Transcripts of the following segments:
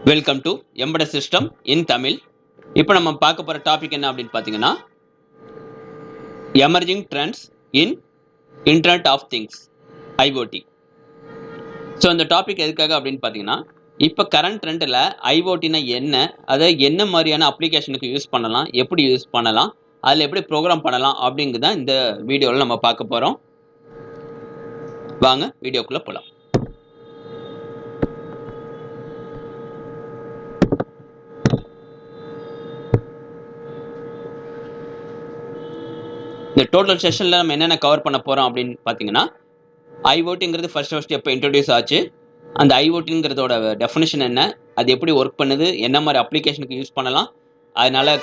Welcome to embedded system in Tamil இப்போ நம்ம பார்க்க போகிற டாபிக் என்ன அப்படின்னு பார்த்தீங்கன்னா emerging trends in internet of things IoT so இந்த டாபிக் எதுக்காக அப்படின்னு பார்த்தீங்கன்னா இப்போ கரண்ட் ட்ரெண்டில் ஐஓடினா என்ன அதை என்ன மாதிரியான அப்ளிகேஷனுக்கு யூஸ் பண்ணலாம் எப்படி யூஸ் பண்ணலாம் அதில் எப்படி ப்ரோக்ராம் பண்ணலாம் அப்படிங்கிறது தான் இந்த வீடியோவில் நம்ம பார்க்க போகிறோம் வாங்க வீடியோக்குள்ளே போகலாம் இந்த டோட்டல் செஷனில் நம்ம என்னென்ன கவர் பண்ண போகிறோம் அப்படின்னு பார்த்தீங்கன்னா ஐஓடிங்கிறது ஃபர்ஸ்ட் ஃபர்ஸ்ட் எப்போ இன்ட்ரடியூஸ் ஆச்சு அந்த ஐஓடிங்கிறதோட டெஃபினேஷன் என்ன அது எப்படி ஒர்க் பண்ணுது என்ன மாதிரி அப்ளிகேஷனுக்கு யூஸ் பண்ணலாம் அதனால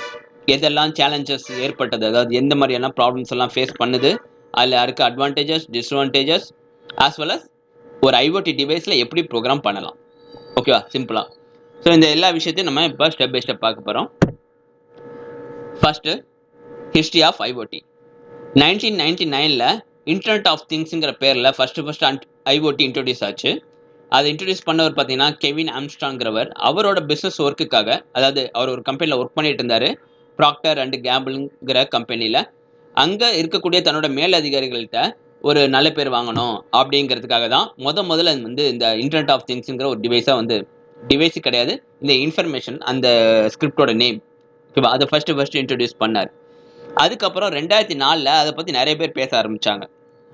எதெல்லாம் சேலஞ்சஸ் ஏற்பட்டது அதாவது எந்த மாதிரியான ப்ராப்ளம்ஸ் எல்லாம் ஃபேஸ் பண்ணுது அதில் இருக்க advantages disadvantages as well as ஒரு ஐஓடி டிவைஸில் எப்படி ப்ரோக்ராம் பண்ணலாம். ஓகேவா சிம்பிளாக ஸோ இந்த எல்லா விஷயத்தையும் நம்ம இப்போ ஸ்டெப் பை ஸ்டெப் பார்க்க போகிறோம் first history of IoT nineteen ninety நைனில் இன்டர்நெட் ஆஃப் திங்ஸுங்கிற பேரில் first first and IoT introduce ஆச்சு. அதை இன்ட்ரடியூஸ் பண்ணவர் பார்த்தீங்கன்னா கெவின் ஆம்ஸ்டாங்கிறவர் அவரோட பிஸ்னஸ் ஒர்க்குக்காக அதாவது அவர் ஒரு கம்பெனியில் ஒர்க் பண்ணிட்டு இருந்தார். ப்ராக்டர் அண்ட் கேம்பிள்ங்கிற கம்பெனியில் அங்கே இருக்கக்கூடிய தன்னோட மேலதிகாரிகள்கிட்ட ஒரு நல்ல பேர் வாங்கணும் அப்படிங்கிறதுக்காக தான் முத முதல்ல வந்து இந்த இன்டர்நெட் ஆஃப் திங்ஸுங்கிற ஒரு டிவைஸாக வந்து டிவைஸ் கிடையாது. இந்த இன்ஃபர்மேஷன் அந்த ஸ்கிரிப்டோட நேம் ஓகேவா அதை ஃபஸ்ட்டு ஃபஸ்ட்டு இன்ட்ரடியூஸ் பண்ணார். அதுக்கப்புறம் ரெண்டாயிரத்தி நாலில் அதை பற்றி நிறைய பேர் பேச ஆரம்பித்தாங்க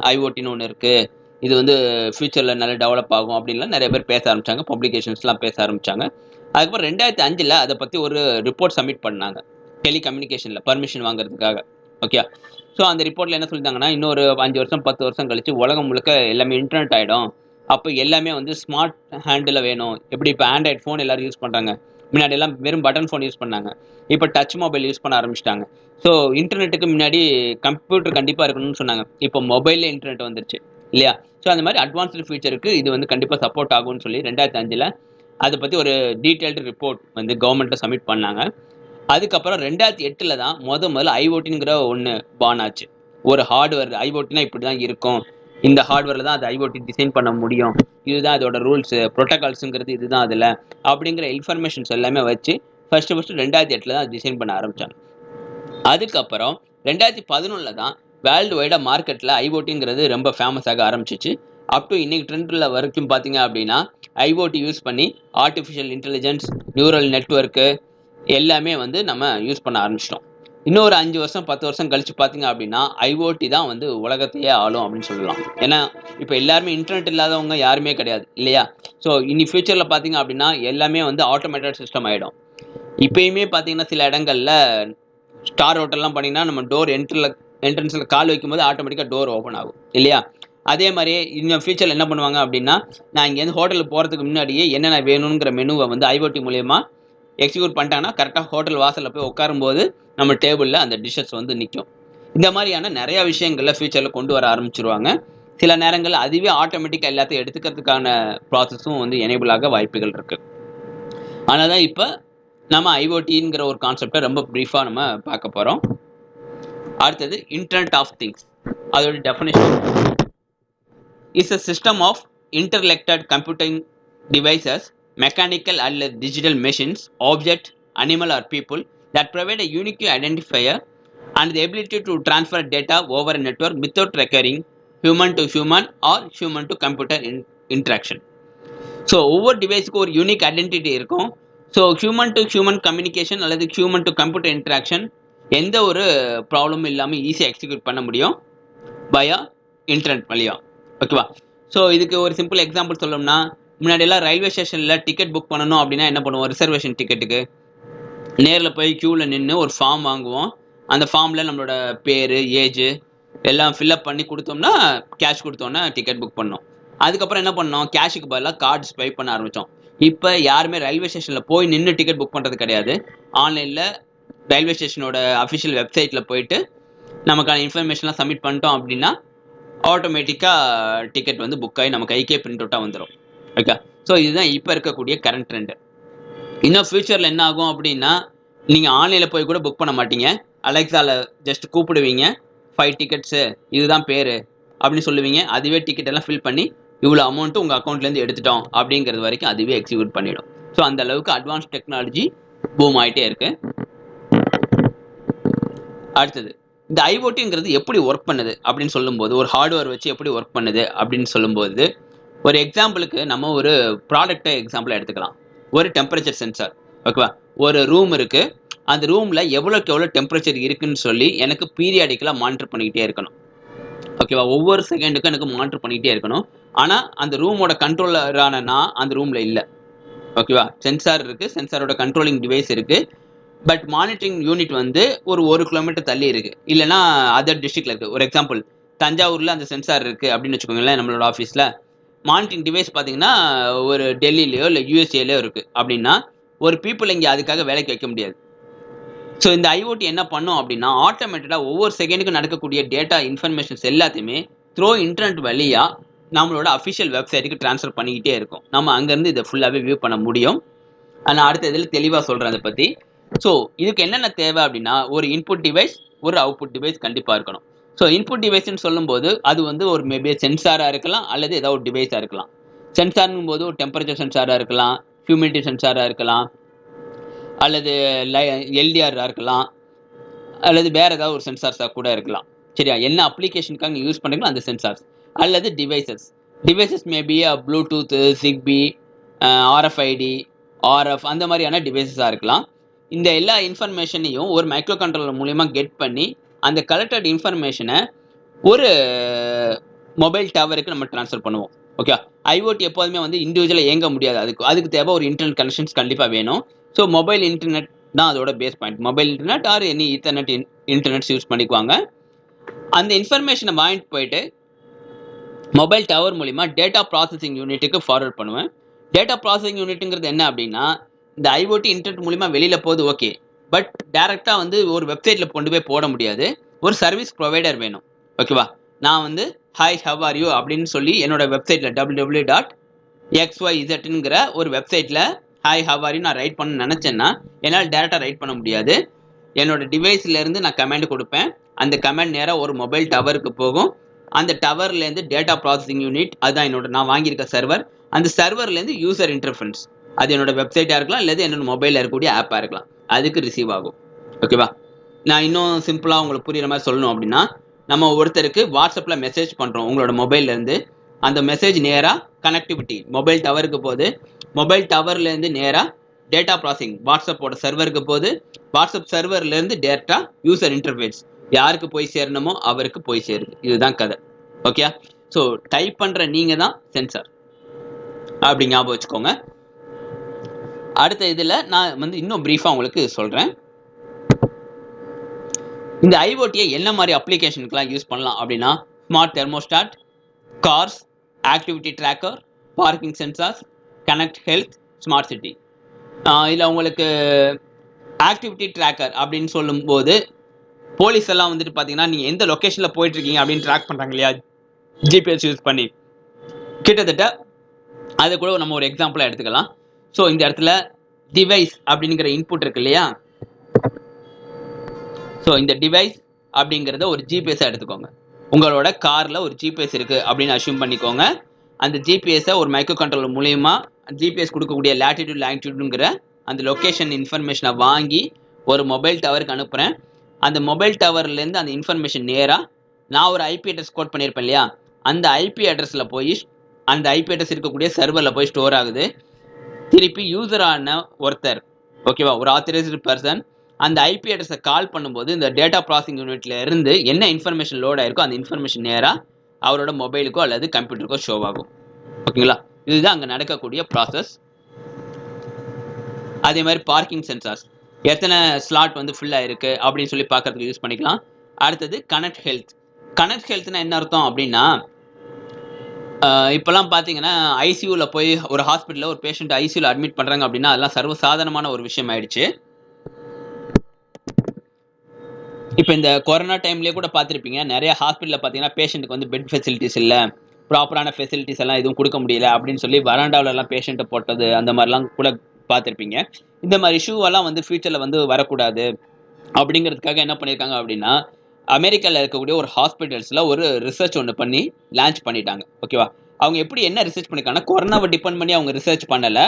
ஐஓடின்னு ஒன்று இருக்குது இது வந்து ஃப்யூச்சரில் நல்லா டெவலப் ஆகும் அப்படின்லாம் நிறைய பேர் பேச ஆரம்பித்தாங்க பப்ளிகேஷன்ஸ்லாம் பேச ஆரம்பித்தாங்க அதுக்கப்புறம் ரெண்டாயிரத்தி அஞ்சில் அதை பற்றி ஒரு ரிப்போர்ட் சப்மிட் பண்ணாங்க. டெலிகம்யூனிகேஷனில் பர்மிஷன் வாங்குறதுக்காக. ஓகே ஸோ அந்த ரிப்போர்ட்டில் என்ன சொல்லியிருந்தாங்கன்னா இன்னொரு அஞ்சு வருஷம் பத்து வருஷம் கழித்து உலகம் முழுக்க எல்லாமே இன்டர்நெட் ஆகிடும் அப்போ எல்லாமே வந்து ஸ்மார்ட் ஹேண்டில் வேணும். எப்படி இப்போ ஆண்ட்ராய்ட் ஃபோன் எல்லோரும் யூஸ் பண்ணுறாங்க முன்னாடி எல்லாம் வெறும் பட்டன் ஃபோன் யூஸ் பண்ணாங்க. இப்போ டச் மொபைல் யூஸ் பண்ண ஆரம்பிச்சிட்டாங்க. ஸோ இன்டர்நெட்டுக்கு முன்னாடி கம்ப்யூட்டர் கண்டிப்பாக இருக்கணும்னு சொன்னாங்க. இப்போ மொபைலில் இன்டர்நெட் வந்துருச்சு இல்லையா? ஸோ அந்த மாதிரி அட்வான்ஸ்டு ஃபியூச்சருக்கு இது வந்து கண்டிப்பாக சப்போர்ட் ஆகும்னு சொல்லி ரெண்டாயிரத்தி அஞ்சில் அதை பற்றி ஒரு டீட்டெயில்டு ரிப்போர்ட் வந்து கவர்மெண்ட்டை சப்மிட் பண்ணாங்க. அதுக்கப்புறம் ரெண்டாயிரத்தி எட்டில் தான் முத முதல்ல ஐஓட்டிங்கிற ஒன்று பான் ஆச்சு. ஒரு ஹார்ட்வேர் ஐஓட்டினா இப்படி தான் இருக்கும். இந்த ஹார்ட்வேரில் தான் அது ஐஓடி டிசைன் பண்ண முடியும். இதுதான் அதோட ரூல்ஸு ப்ரோட்டோகால்ஸுங்கிறது இதுதான் அதில். அப்படிங்கிற இன்ஃபர்மேஷன்ஸ் எல்லாமே வச்சு ஃபஸ்ட்டு ஃபஸ்ட்டு ரெண்டாயிரத்தி எட்டில் தான் டிசைன் பண்ண ஆரம்பித்தாங்க அதுக்கப்புறம் ரெண்டாயிரத்தி பதினொன்றில் தான் வேர்ல்டு வைடாக மார்க்கெட்டில் ஐஓடிங்கிறது ரொம்ப ஃபேமஸ் ஆக ஆரம்பிச்சிச்சு. அப் டு இன்னைக்கு ட்ரெண்டில் வரைக்கும் பார்த்தீங்க அப்படின்னா ஐஓடி யூஸ் பண்ணி ஆர்டிஃபிஷியல் இன்டெலிஜென்ஸ் நியூரல் நெட்ஒர்க்கு எல்லாமே வந்து நம்ம யூஸ் பண்ண ஆரம்பிச்சிட்டோம். இன்னொரு அஞ்சு வருஷம் பத்து வருஷம் கழிச்சு பார்த்தீங்க அப்படின்னா ஐஓடி தான் வந்து உலகத்தையே ஆளும் அப்படின்னு சொல்லலாம். ஏன்னா இப்போ எல்லாருமே இன்டர்நெட் இல்லாதவங்க யாருமே கிடையாது இல்லையா? ஸோ இனி ஃபியூச்சரில் பார்த்தீங்க அப்படின்னா எல்லாமே வந்து ஆட்டோமேட்டட் சிஸ்டம் ஆகிடும் இப்பயுமே பார்த்தீங்கன்னா சில இடங்களில் ஸ்டார் ஹோட்டல்லாம் பண்ணிங்கன்னா நம்ம டோர் என்ட்ரில் என்ட்ரன்ஸில் கால் வைக்கும்போது ஆட்டோமேட்டிக்காக டோர் ஓப்பன் ஆகும் இல்லையா? அதே மாதிரியே இன்னும் ஃபியூச்சரில் என்ன பண்ணுவாங்க அப்படின்னா நான் இங்கேருந்து ஹோட்டலுக்கு போகிறதுக்கு முன்னாடியே என்னென்ன வேணுங்கிற மெனுவை வந்து ஐஓடி மூலயமா எக்ஸிக்யூட் பண்ணிட்டாங்கன்னா கரெக்டாக ஹோட்டல் வாசலில் போய் உட்காரும்போது நம்ம டேபிளில் அந்த டிஷ்ஷஸ் வந்து நிற்கும் இந்த மாதிரியான நிறையா விஷயங்களில் ஃபியூச்சரில் கொண்டு வர ஆரம்பிச்சிருவாங்க. சில நேரங்களில் அதுவே ஆட்டோமேட்டிக்காக எல்லாத்தையும் எடுத்துக்கிறதுக்கான ப்ராசஸும் வந்து எனேபிள் ஆக வாய்ப்புகள் இருக்குது ஆனால் தான் இப்போ நம்ம ஐஓடிங்கிற ஒரு கான்செப்டை ரொம்ப ப்ரீஃபாக நம்ம பார்க்க போகிறோம் அடுத்தது இன்டர்நெட் ஆஃப் திங்ஸ் அதோட definition is a system of interconnected computing devices mechanical அல்லது digital machines object animal or people that provide a unique identifier and the ability to transfer data over network without requiring human to human or human to computer in interaction so ஒவ்வொரு டிவைஸுக்கும் ஒரு unique identity இருக்கும். So human to human communication அல்லது human to computer interaction எந்த ஒரு ப்ராப்ளமும் இல்லாமல் ஈஸியாக எக்ஸிக்யூட் பண்ண முடியும்? பயா இன்டர்நெட் வழியா. ஓகேவா ஸோ இதுக்கு ஒரு சிம்பிள் எக்ஸாம்பிள் சொல்லணும்னா முன்னாடியெல்லாம் ரயில்வே ஸ்டேஷனில் டிக்கெட் புக் பண்ணணும் அப்படின்னா என்ன பண்ணுவோம்? ரிசர்வேஷன் டிக்கெட்டுக்கு நேரில் போய் க்யூவில் நின்று ஒரு ஃபார்ம் வாங்குவோம். அந்த ஃபார்மில் நம்மளோட பேர் ஏஜ் எல்லாம் ஃபில்அப் பண்ணி கொடுத்தோம்னா கேஷ் கொடுத்தோன்னா டிக்கெட் புக் பண்ணோம். அதுக்கப்புறம் என்ன பண்ணோம்? கேஷுக்கு பதிலாக கார்டு ஸ்வைப் பண்ண ஆரம்பித்தோம் இப்போ யாருமே ரயில்வே ஸ்டேஷனில் போய் நின்று டிக்கெட் புக் பண்ணுறது கிடையாது. ஆன்லைனில் ரயில்வே ஸ்டேஷனோட அஃபிஷியல் வெப்சைட்டில் போயிட்டு நமக்கான இன்ஃபர்மேஷன்லாம் சப்மிட் பண்ணிட்டோம் அப்படின்னா ஆட்டோமேட்டிக்காக டிக்கெட் வந்து புக் ஆகி நம்ம கைக்கே பிரிண்ட் அவுட்டாக வந்துடும் ஓகே ஸோ இதுதான் இப்போ இருக்கக்கூடிய கரண்ட் ட்ரெண்டு இன்னும் ஃப்யூச்சரில் என்ன ஆகும் அப்படின்னா நீங்கள் ஆன்லைனில் போய் கூட புக் பண்ண மாட்டீங்க. அலெக்ஸாவில் ஜஸ்ட் கூப்பிடுவீங்க. ஃபைவ் டிக்கெட்ஸு இதுதான் பேர் அப்படின்னு சொல்லுவீங்க. அதுவே டிக்கெட் எல்லாம் ஃபில் பண்ணி இவ்வளோ அமௌண்ட்டு உங்கள் அக்கௌண்ட்லேருந்து எடுத்துட்டோம் அப்படிங்கிறது வரைக்கும் அதுவே எக்ஸிக்யூட் பண்ணிடும். ஸோ அந்த அளவுக்கு அட்வான்ஸ் டெக்னாலஜி பூம் ஆகிட்டே இருக்கு. அடுத்தது இந்த ஐஓடிங்கிறது எப்படி ஒர்க் பண்ணுது அப்படின்னு சொல்லும்போது ஒரு ஹார்ட்வேர் வச்சு எப்படி ஒர்க் பண்ணுது அப்படின்னு சொல்லும்போது ஒரு எக்ஸாம்பிளுக்கு நம்ம ஒரு ப்ராடக்ட்டை எக்ஸாம்பிள் எடுத்துக்கலாம். ஒரு டெம்பரேச்சர் சென்சார் ஓகேவா ஒரு ரூம் இருக்கு. அந்த ரூம்ல எவ்வளோக்கு எவ்வளோ டெம்பரேச்சர் இருக்குன்னு சொல்லி எனக்கு பீரியாடிக்கலாக மானிட்டர் பண்ணிக்கிட்டே இருக்கணும். ஓகேவா ஒவ்வொரு செகண்டுக்கும் எனக்கு மானிட்டர் பண்ணிக்கிட்டே இருக்கணும். ஆனால் அந்த ரூமோட கண்ட்ரோலரான நான் அந்த ரூமில் இல்லை. ஓகேவா சென்சார் இருக்கு. சென்சாரோட கண்ட்ரோலிங் டிவைஸ் இருக்கு. பட் மானிட்டரிங் யூனிட் வந்து ஒரு ஒரு கிலோமீட்டர் தள்ளி இருக்கு. இல்லைன்னா அதர் டிஸ்ட்ரிக்ட்ல இருக்கு. ஒரு எக்ஸாம்பிள் தஞ்சாவூர்ல அந்த சென்சார் இருக்கு அப்படின்னு வச்சுக்கோங்களேன் நம்மளோட ஆஃபீஸில் மானிட்டரிங் டிவைஸ் பார்த்தீங்கன்னா ஒரு டெல்லியிலையோ இல்லை யூஎஸ்ஏலையோ இருக்குது அப்படின்னா ஒரு பீப்புள் இங்கே அதுக்காக வேலைக்கு வைக்க முடியாது. ஸோ இந்த ஐஓடி என்ன பண்ணும் அப்படின்னா ஆட்டோமேட்டடாக ஒவ்வொரு செகண்டுக்கும் நடக்கக்கூடிய டேட்டா இன்ஃபர்மேஷன்ஸ் எல்லாத்தையுமே த்ரோ இன்டர்நெட் வழியாக நம்மளோட அஃபிஷியல் வெப்சைட்டுக்கு ட்ரான்ஸ்ஃபர் பண்ணிக்கிட்டே இருக்கும். நம்ம அங்கேருந்து இதை ஃபுல்லாகவே வியூ பண்ண முடியும். நான் அடுத்த இதில் தெளிவாக சொல்கிறேன் அதை பற்றி ஸோ இதுக்கு என்னென்ன தேவை அப்படின்னா ஒரு இன்புட் டிவைஸ் ஒரு அவுட்புட் டிவைஸ் கண்டிப்பாக இருக்கணும். ஸோ இன்புட் டிவைஸ்னு சொல்லும்போது அது வந்து ஒரு மேபி சென்சாராக இருக்கலாம் அல்லது ஏதாவது ஒரு டிவைஸாக இருக்கலாம். சென்சார்னும் போது ஒரு டெம்பரேச்சர் சென்சாராக இருக்கலாம் ஹியூமிடிட்டி சென்சாராக இருக்கலாம் அல்லது எல்டிஆராக இருக்கலாம் அல்லது வேற ஏதாவது ஒரு சென்சார்ஸாக கூட இருக்கலாம். சரியா? என்ன அப்ளிகேஷனுக்காக யூஸ் பண்ணுறீங்களோ அந்த சென்சார்ஸ் அல்லது devices devices maybe Bluetooth ZigBee RFID RF அந்த மாதிரியான டிவைசஸாக இருக்கலாம். இந்த எல்லா இன்ஃபர்மேஷனையும் ஒரு மைக்ரோ கண்ட்ரோலர் மூலியமாக கெட் பண்ணி அந்த கலெக்டட் இன்ஃபர்மேஷனை ஒரு மொபைல் டவருக்கு நம்ம ட்ரான்ஸ்ஃபர் பண்ணுவோம். ஓகே ஐஓடி எப்போதுமே வந்து இண்டிவிஜுவலாக இயங்க முடியாது. அதுக்கு அதுக்கு தேவை ஒரு இன்டர்நெட் கனெக்ஷன்ஸ் கண்டிப்பாக வேணும். ஸோ மொபைல் இன்டர்நெட் தான் அதோட base point mobile internet or any internet internets use பண்ணிக்குவாங்க. அந்த இன்ஃபர்மேஷனை வாங்கிட்டு போயிட்டு மொபைல் டவர் மூலிமா டேட்டா ப்ராசஸிங் யூனிட்டுக்கு ஃபார்வர்ட் பண்ணுவேன். டேட்டா ப்ராசஸிங் யூனிட்டுங்கிறது என்ன அப்படின்னா இந்த ஐஓடி இன்டர்நெட் மூலிமா வெளியில் போகுது ஓகே பட் டேரெக்டாக வந்து ஒரு வெப்சைட்டில் கொண்டு போய் போட முடியாது. ஒரு சர்வீஸ் ப்ரொவைடர் வேணும். ஓகேவா நான் வந்து ஹாய் ஹவ் ஆர் யூ அப்படின்னு சொல்லி என்னோட வெப்சைட்டில் W W dot X Y இசட்ங்கிற ஒரு வெப்சைட்டில் ஹாய் ஹவ் ஆர் யூ நான் ரைட் பண்ண நினச்சேன்னா என்னால் டேரெக்டாக ரைட் பண்ண முடியாது. என்னோட டிவைஸ்லேருந்து நான் கமெண்ட் கொடுப்பேன். அந்த கமெண்ட் நேராக ஒரு மொபைல் டவருக்கு போகும். அந்த டவர்லேருந்து டேட்டா ப்ராசஸிங் யூனிட் அதுதான் என்னோட நான் வாங்கியிருக்க சர்வர் அந்த சர்வர்லேருந்து யூசர் இன்டர்ஃபரன்ஸ் அது என்னோட வெப்சைட்டாக இருக்கலாம் இல்லை என்னோட மொபைலில் இருக்கக்கூடிய ஆப்பாக இருக்கலாம். அதுக்கு ரிசீவ் ஆகும். ஓகேவா நான் இன்னும் சிம்பிளாக உங்களுக்கு புரியுற மாதிரி சொல்லணும் அப்படின்னா நம்ம ஒருத்தருக்கு வாட்ஸ்அப்பில் மெசேஜ் பண்ணுறோம் உங்களோட மொபைல்லேருந்து அந்த மெசேஜ் நேராக கனெக்டிவிட்டி மொபைல் டவருக்கு போகுது. மொபைல் டவர்லேருந்து நேராக டேட்டா ப்ராசிங் வாட்ஸ்அப்போட சர்வருக்கு போகுது. வாட்ஸ்அப் சர்வர்லேருந்து டேட்டா யூசர் இன்டர்ஃபேஸ் யாருக்கு போய் சேரணுமோ அவருக்கு போய் சேருது. இதுதான் கதை. ஓகே ஸோ டைப் பண்ணுற நீங்கள் தான் சென்சார் அப்படி ஞாபகம் வச்சுக்கோங்க. அடுத்த இதில் நான் வந்து இன்னும் ப்ரீஃபாக உங்களுக்கு சொல்கிறேன் இந்த ஐஓடியை என்ன மாதிரி அப்ளிகேஷனுக்குலாம் யூஸ் பண்ணலாம் அப்படின்னா smart thermostat cars activity tracker parking sensors connect health smart city இதில் உங்களுக்கு ஆக்டிவிட்டி ட்ராக்கர் அப்படின்னு சொல்லும்போது போலீஸ் எல்லாம் வந்துட்டு பார்த்தீங்கன்னா நீங்கள் எந்த லொக்கேஷனில் போயிட்டுருக்கீங்க அப்படின்னு ட்ராக் பண்ணுறாங்க இல்லையா? ஜிபிஎஸ் யூஸ் பண்ணி. கிட்டத்தட்ட அதை கூட நம்ம ஒரு எக்ஸாம்பிளாக எடுத்துக்கலாம். ஸோ இந்த இடத்துல டிவைஸ் அப்படிங்கிற இன்புட் இருக்கு இல்லையா? ஸோ இந்த டிவைஸ் அப்படிங்கிறத ஒரு ஜிபிஎஸ்ஸாக எடுத்துக்கோங்க. உங்களோட காரில் ஒரு ஜிபிஎஸ் இருக்குது அப்படின்னு அஷ்யூம் பண்ணிக்கோங்க. அந்த ஜிபிஎஸ்ஸை ஒரு மைக்ரோ கண்ட்ரோல் மூலயமா ஜிபிஎஸ் கொடுக்கக்கூடிய லேட்டிடியூட் லாங்கிடியூடுங்கிற அந்த லொக்கேஷன் இன்ஃபர்மேஷனை வாங்கி ஒரு மொபைல் டவருக்கு அனுப்புகிறேன் அந்த மொபைல் டவர்லேருந்து அந்த இன்ஃபர்மேஷன் நேராக நான் ஒரு ஐபி அட்ரஸ் கோட் பண்ணியிருப்பேன் இல்லையா? அந்த ஐபி அட்ரஸில் போய் அந்த ஐபி அட்ரஸ் இருக்கக்கூடிய சர்வரில் போய் ஸ்டோர் ஆகுது. திருப்பி யூசரான ஒருத்தர். ஓகேவா ஒரு ஆத்தரைஸ்டு பர்சன் அந்த ஐபி அட்ரஸை கால் பண்ணும்போது இந்த டேட்டா ப்ராசஸிங் யூனிட்ல இருந்து என்ன இன்ஃபர்மேஷன் லோட் ஆயிருக்கோ அந்த இன்ஃபர்மேஷன் நேராக அவரோட மொபைலுக்கோ அல்லது கம்ப்யூட்டருக்கோ ஷோ ஆகும். ஓகேங்களா இதுதான் அங்கே நடக்கக்கூடிய ப்ராசஸ் அதே மாதிரி பார்க்கிங் சென்சார்ஸ் எத்தனை ஸ்லாட் வந்து ஃபுல்லாக இருக்குது அப்படின்னு சொல்லி பார்க்கறதுக்கு யூஸ் பண்ணிக்கலாம். அடுத்தது கனெக்ட் ஹெல்த் கனெக்ட் ஹெல்த்னா என்ன அர்த்தம் அப்படின்னா இப்போல்லாம் பார்த்தீங்கன்னா ஐசியூவில் போய் ஒரு ஹாஸ்பிட்டலில் ஒரு பேஷண்ட் ஐசியூவில் அட்மிட் பண்ணுறாங்க அப்படின்னா அதெல்லாம் சர்வசாதாரணமான ஒரு விஷயம் ஆயிடுச்சு. இப்போ இந்த கொரோனா டைம்லேயே கூட பார்த்துருப்பீங்க நிறைய ஹாஸ்பிட்டலில் பார்த்தீங்கன்னா பேஷண்ட்டுக்கு வந்து பெட் ஃபெசிலிட்டிஸ் இல்லை ப்ராப்பரான ஃபெசிலிட்டிஸ் எல்லாம் எதுவும் கொடுக்க முடியல அப்படின்னு சொல்லி வராண்டாவிலலாம் பேஷண்ட்டை போட்டது அந்த மாதிரிலாம் கூட பார்த்துருப்பீங்க இந்த மாதிரி இஷ்யூவெல்லாம் வந்து ஃபியூச்சரில் வந்து வரக்கூடாது. அப்படிங்கிறதுக்காக என்ன பண்ணியிருக்காங்க அப்படின்னா அமெரிக்காவில் இருக்கக்கூடிய ஒரு ஹாஸ்பிட்டல்ஸில் ஒரு ரிசர்ச் ஒன்று பண்ணி லான்ச் பண்ணிட்டாங்க. ஓகேவா அவங்க எப்படி என்ன ரிசர்ச் பண்ணியிருக்காங்கன்னா கொரோனாவை டிபெண்ட் பண்ணி அவங்க ரிசர்ச் பண்ணலை.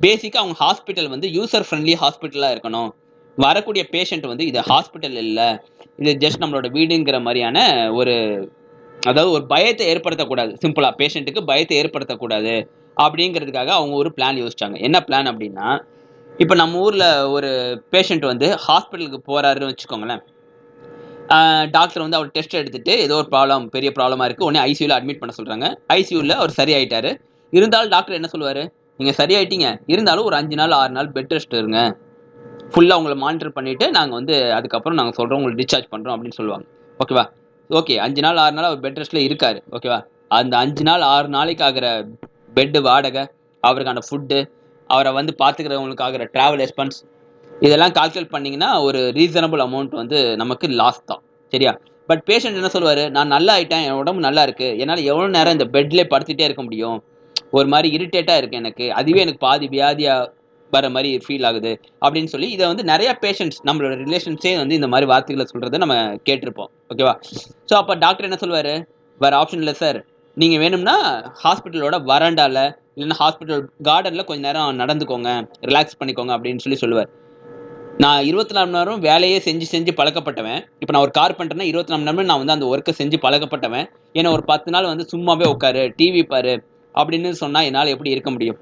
பேசிக்காக அவங்க ஹாஸ்பிட்டல் வந்து யூசர் ஃப்ரெண்ட்லி ஹாஸ்பிட்டலாக இருக்கணும். வரக்கூடிய பேஷண்ட் வந்து இது ஹாஸ்பிட்டல் இல்லை. இது ஜஸ்ட் நம்மளோட வீடுங்கிற மாதிரியான ஒரு அதாவது ஒரு பயத்தை ஏற்படுத்தக்கூடாது. சிம்பிளாக பேஷண்ட்டுக்கு பயத்தை ஏற்படுத்தக்கூடாது. அப்படிங்கிறதுக்காக அவங்க ஒரு பிளான் யோசிச்சாங்க. என்ன பிளான் அப்படின்னா இப்போ நம்ம ஊரில் ஒரு பேஷண்ட் வந்து ஹாஸ்பிட்டலுக்கு போகிறாருன்னு வச்சுக்கோங்களேன். டாக்டர் வந்து அவர் டெஸ்ட் எடுத்துட்டு ஏதோ ஒரு ப்ராப்ளம் பெரிய ப்ராப்ளமாக இருக்குது உடனே ஐசியூவில் அட்மிட் பண்ண சொல்கிறாங்க ஐசியூவில் அவர் சரியாயிட்டாரு. இருந்தாலும் டாக்டர் என்ன சொல்லுவார்? நீங்கள் சரியாயிட்டீங்க. இருந்தாலும் ஒரு அஞ்சு நாள் ஆறு நாள் பெட் ரெஸ்ட் இருங்க. ஃபுல்லாக உங்களை மானிட்டர் பண்ணிவிட்டு நாங்கள் வந்து அதுக்கப்புறம் நாங்கள் சொல்கிறோம் உங்களுக்கு டிஸ்சார்ஜ் பண்ணுறோம் அப்படின்னு சொல்லுவாங்க. ஓகேவா ஓகே அஞ்சு நாள் ஆறு நாள் அவர் பெட் ரெஸ்ட்டில் இருக்கார். ஓகேவா அந்த அஞ்சு நாள் ஆறு நாளைக்கு ஆகிற பெட்டு வாடகை அவருக்கான ஃபுட்டு அவரை வந்து பார்த்துக்கிறவங்களுக்கு ஆகிற ட்ராவல் எக்ஸ்பென்ஸ் இதெல்லாம் கால்குலேட் பண்ணிங்கன்னா ஒரு ரீசனபிள் அமௌண்ட் வந்து நமக்கு லாஸ் தான். சரியா? பட் பேஷண்ட் என்ன சொல்லுவார்? நான் நல்லா ஆயிட்டேன் என் உடம்பு நல்லா இருக்குது என்னால் எவ்வளோ நேரம் இந்த பெட்லேயே படுத்துகிட்டே இருக்க முடியும்? ஒரு மாதிரி இரிட்டேட்டாக இருக்குது எனக்கு. அதுவே எனக்கு பாதி வியாதியாக வர மாதிரி ஃபீல் ஆகுது. அப்படின்னு சொல்லி இதை வந்து நிறைய பேஷண்ட்ஸ் நம்மளோட ரிலேஷன்ஸே வந்து இந்த மாதிரி வார்த்தைகளை சொல்கிறத நம்ம கேட்டிருப்போம். ஓகேவா ஸோ அப்போ டாக்டர் என்ன சொல்லுவார்? வேறு ஆப்ஷன் இல்லை சார் நீங்கள் வேணும்னா ஹாஸ்பிட்டலோட வராண்டாவில் இல்லைன்னா ஹாஸ்பிட்டல் கார்டனில் கொஞ்சம் நேரம் நடந்துக்கோங்க. ரிலாக்ஸ் பண்ணிக்கோங்க அப்படின்னு சொல்லி சொல்லுவார். நான் இருபத்தி நாலு மணி நேரம் வேலையே செஞ்சு செஞ்சு பழக்கப்பட்டவன். இப்போ நான் ஒரு கார் பண்ணுறேன்னா இருபத்தி நாலு மணி நேரம் நான் வந்து அந்த ஒர்க்கை செஞ்சு பழக்கப்பட்டவன். ஏன்னா ஒரு பத்து நாள் வந்து சும்மாவே உட்காரு டிவி பாரு அப்படின்னு சொன்னால் என்னால் எப்படி இருக்க முடியும்?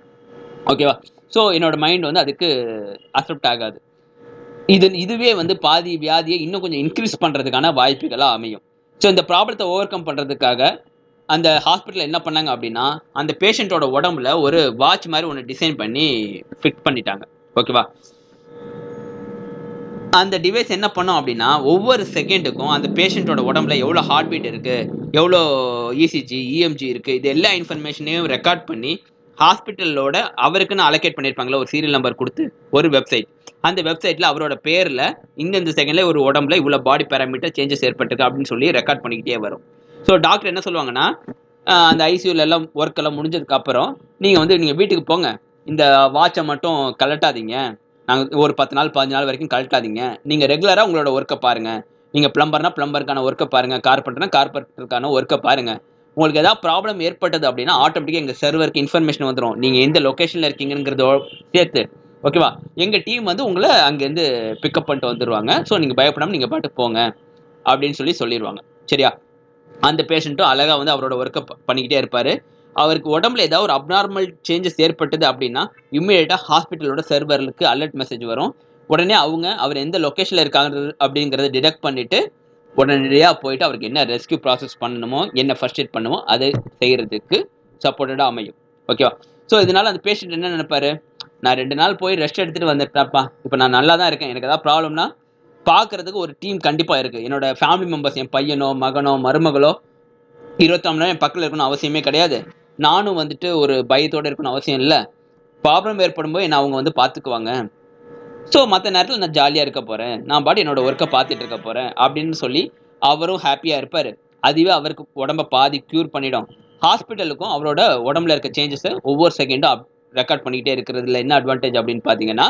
ஓகேவா ஸோ என்னோட மைண்ட் வந்து அதுக்கு அக்செப்ட் ஆகாது. இது இதுவே வந்து பாதி வியாதியை இன்னும் கொஞ்சம் இன்க்ரீஸ் பண்ணுறதுக்கான வாய்ப்புகளாக அமையும். ஸோ இந்த ப்ராப்ளத்தை ஓவர் கம் பண்ணுறதுக்காக அந்த ஹாஸ்பிட்டலில் என்ன பண்ணாங்க அப்படின்னா அந்த பேஷண்ட்டோட உடம்புல ஒரு வாட்ச் மாதிரி ஒன்று டிசைன் பண்ணி ஃபிட் பண்ணிட்டாங்க. ஓகேவா அந்த டிவைஸ் என்ன பண்ணும் அப்படின்னா ஒவ்வொரு செகண்டுக்கும் அந்த பேஷண்ட்டோட உடம்புல எவ்வளோ ஹார்ட் பீட் இருக்குது எவ்வளோ இசிஜி இஎம்ஜி இருக்குது இது எல்லா இன்ஃபர்மேஷனையும் ரெக்கார்ட் பண்ணி ஹாஸ்பிட்டலோட அவருக்குன்னு அலோகேட் பண்ணியிருப்பாங்களா ஒரு சீரியல் நம்பர் கொடுத்து ஒரு வெப்சைட் அந்த வெப்சைட்டில் அவரோட பேரில் இந்தந்த செகண்டில் ஒரு உடம்புல இவ்வளோ பாடி பேராமீட்டர் சேஞ்சஸ் ஏற்பட்டிருக்கு அப்படின்னு சொல்லி ரெக்கார்ட் பண்ணிக்கிட்டே வரும். ஸோ டாக்டர் என்ன சொல்லுவாங்கன்னா அந்த ஐசியூல எல்லாம் ஒர்க் எல்லாம் முடிஞ்சதுக்கு அப்புறம் நீங்கள் வந்து நீங்கள் வீட்டுக்கு போங்க. இந்த வாட்சை மட்டும் கலட்டாதீங்க நாங்கள் ஒரு பத்து நாள் பதினஞ்சு நாள் வரைக்கும் கழட்டாதீங்க. நீங்கள் ரெகுலராக உங்களோட ஒர்க்கை பாருங்கள் நீங்கள் பிளம்பர்னா பிளம்பருக்கான ஒர்க்கை பாருங்கள் கார்பெண்டர்னா கார்பெண்டருக்கான ஒர்க்கை பாருங்கள் உங்களுக்கு ஏதாவது ப்ராப்ளம் ஏற்பட்டது அப்படின்னா ஆட்டோமேட்டிக்காக எங்கள் சர்வருக்கு இன்ஃபர்மேஷன் வந்துடும் நீங்கள் எந்த லொக்கேஷனில் இருக்கீங்கிறதோ சேர்த்து. ஓகேவா எங்கள் டீம் வந்து உங்களை அங்கேருந்து பிக்கப் பண்ணிட்டு வந்துடுவாங்க ஸோ நீங்கள் பயப்படாமல் நீங்கள் பாட்டு போங்க. அப்படின்னு சொல்லி சொல்லிடுவாங்க சரியா? அந்த பேஷண்ட்டும் அழகாக வந்து அவரோட ஒர்க்கை பண்ணிக்கிட்டே இருப்பார். அவருக்கு உடம்புல ஏதாவது ஒரு அப்நார்மல் சேஞ்சஸ் ஏற்பட்டது அப்படின்னா இம்மிடியேட்டாக ஹாஸ்பிட்டலோட சர்வருக்கு அலர்ட் மெசேஜ் வரும். உடனே அவங்க அவர் எந்த லொக்கேஷனில் இருக்காங்க அப்படிங்கிறத டிடெக்ட் பண்ணிவிட்டு உடனடியாக போயிட்டு அவருக்கு என்ன ரெஸ்க்யூ ப்ராசஸ் பண்ணணுமோ என்ன ஃபர்ஸ்ட் எய்ட் பண்ணுமோ அதை செய்கிறதுக்கு சப்போர்ட்டடாக அமையும். ஓகேவா ஸோ இதனால் அந்த பேஷண்ட் என்ன நினைப்பாரு? நான் ரெண்டு நாள் போய் ரெஸ்ட் எடுத்துகிட்டு வந்துட்டேன்ப்பா. இப்போ நான் நல்லா தான் இருக்கேன். எனக்கு ஏதாவது ப்ராப்ளம்னா பார்க்கறதுக்கு ஒரு டீம் கண்டிப்பாக இருக்குது என்னோட ஃபேமிலி மெம்பர்ஸ் என் பையனோ மகனோ மருமகளோ இருபத்தாம் நாள் என் பக்கத்தில் இருக்கணும் அவசியமே கிடையாது. நானும் வந்துட்டு ஒரு பயத்தோடு இருக்கணும் அவசியம் இல்லை. ப்ராப்ளம் ஏற்படும் போது என்ன அவங்க வந்து பார்த்துக்குவாங்க ஸோ மற்ற நேரத்தில் நான் ஜாலியாக இருக்க போகிறேன் நான் பாட்டு என்னோட ஒர்க்கை பார்த்துட்டு இருக்க போகிறேன் அப்படின்னு சொல்லி அவரும் ஹாப்பியாக இருப்பார். அதுவே அவருக்கு உடம்ப பாதி க்யூர் பண்ணிடும். ஹாஸ்பிட்டலுக்கும் அவரோட உடம்புல இருக்க சேஞ்சஸை ஒவ்வொரு செகண்டும் அப் ரெக்கார்ட் பண்ணிக்கிட்டே இருக்கிறதுல என்ன அட்வான்டேஜ் அப்படின்னு பார்த்தீங்கன்னா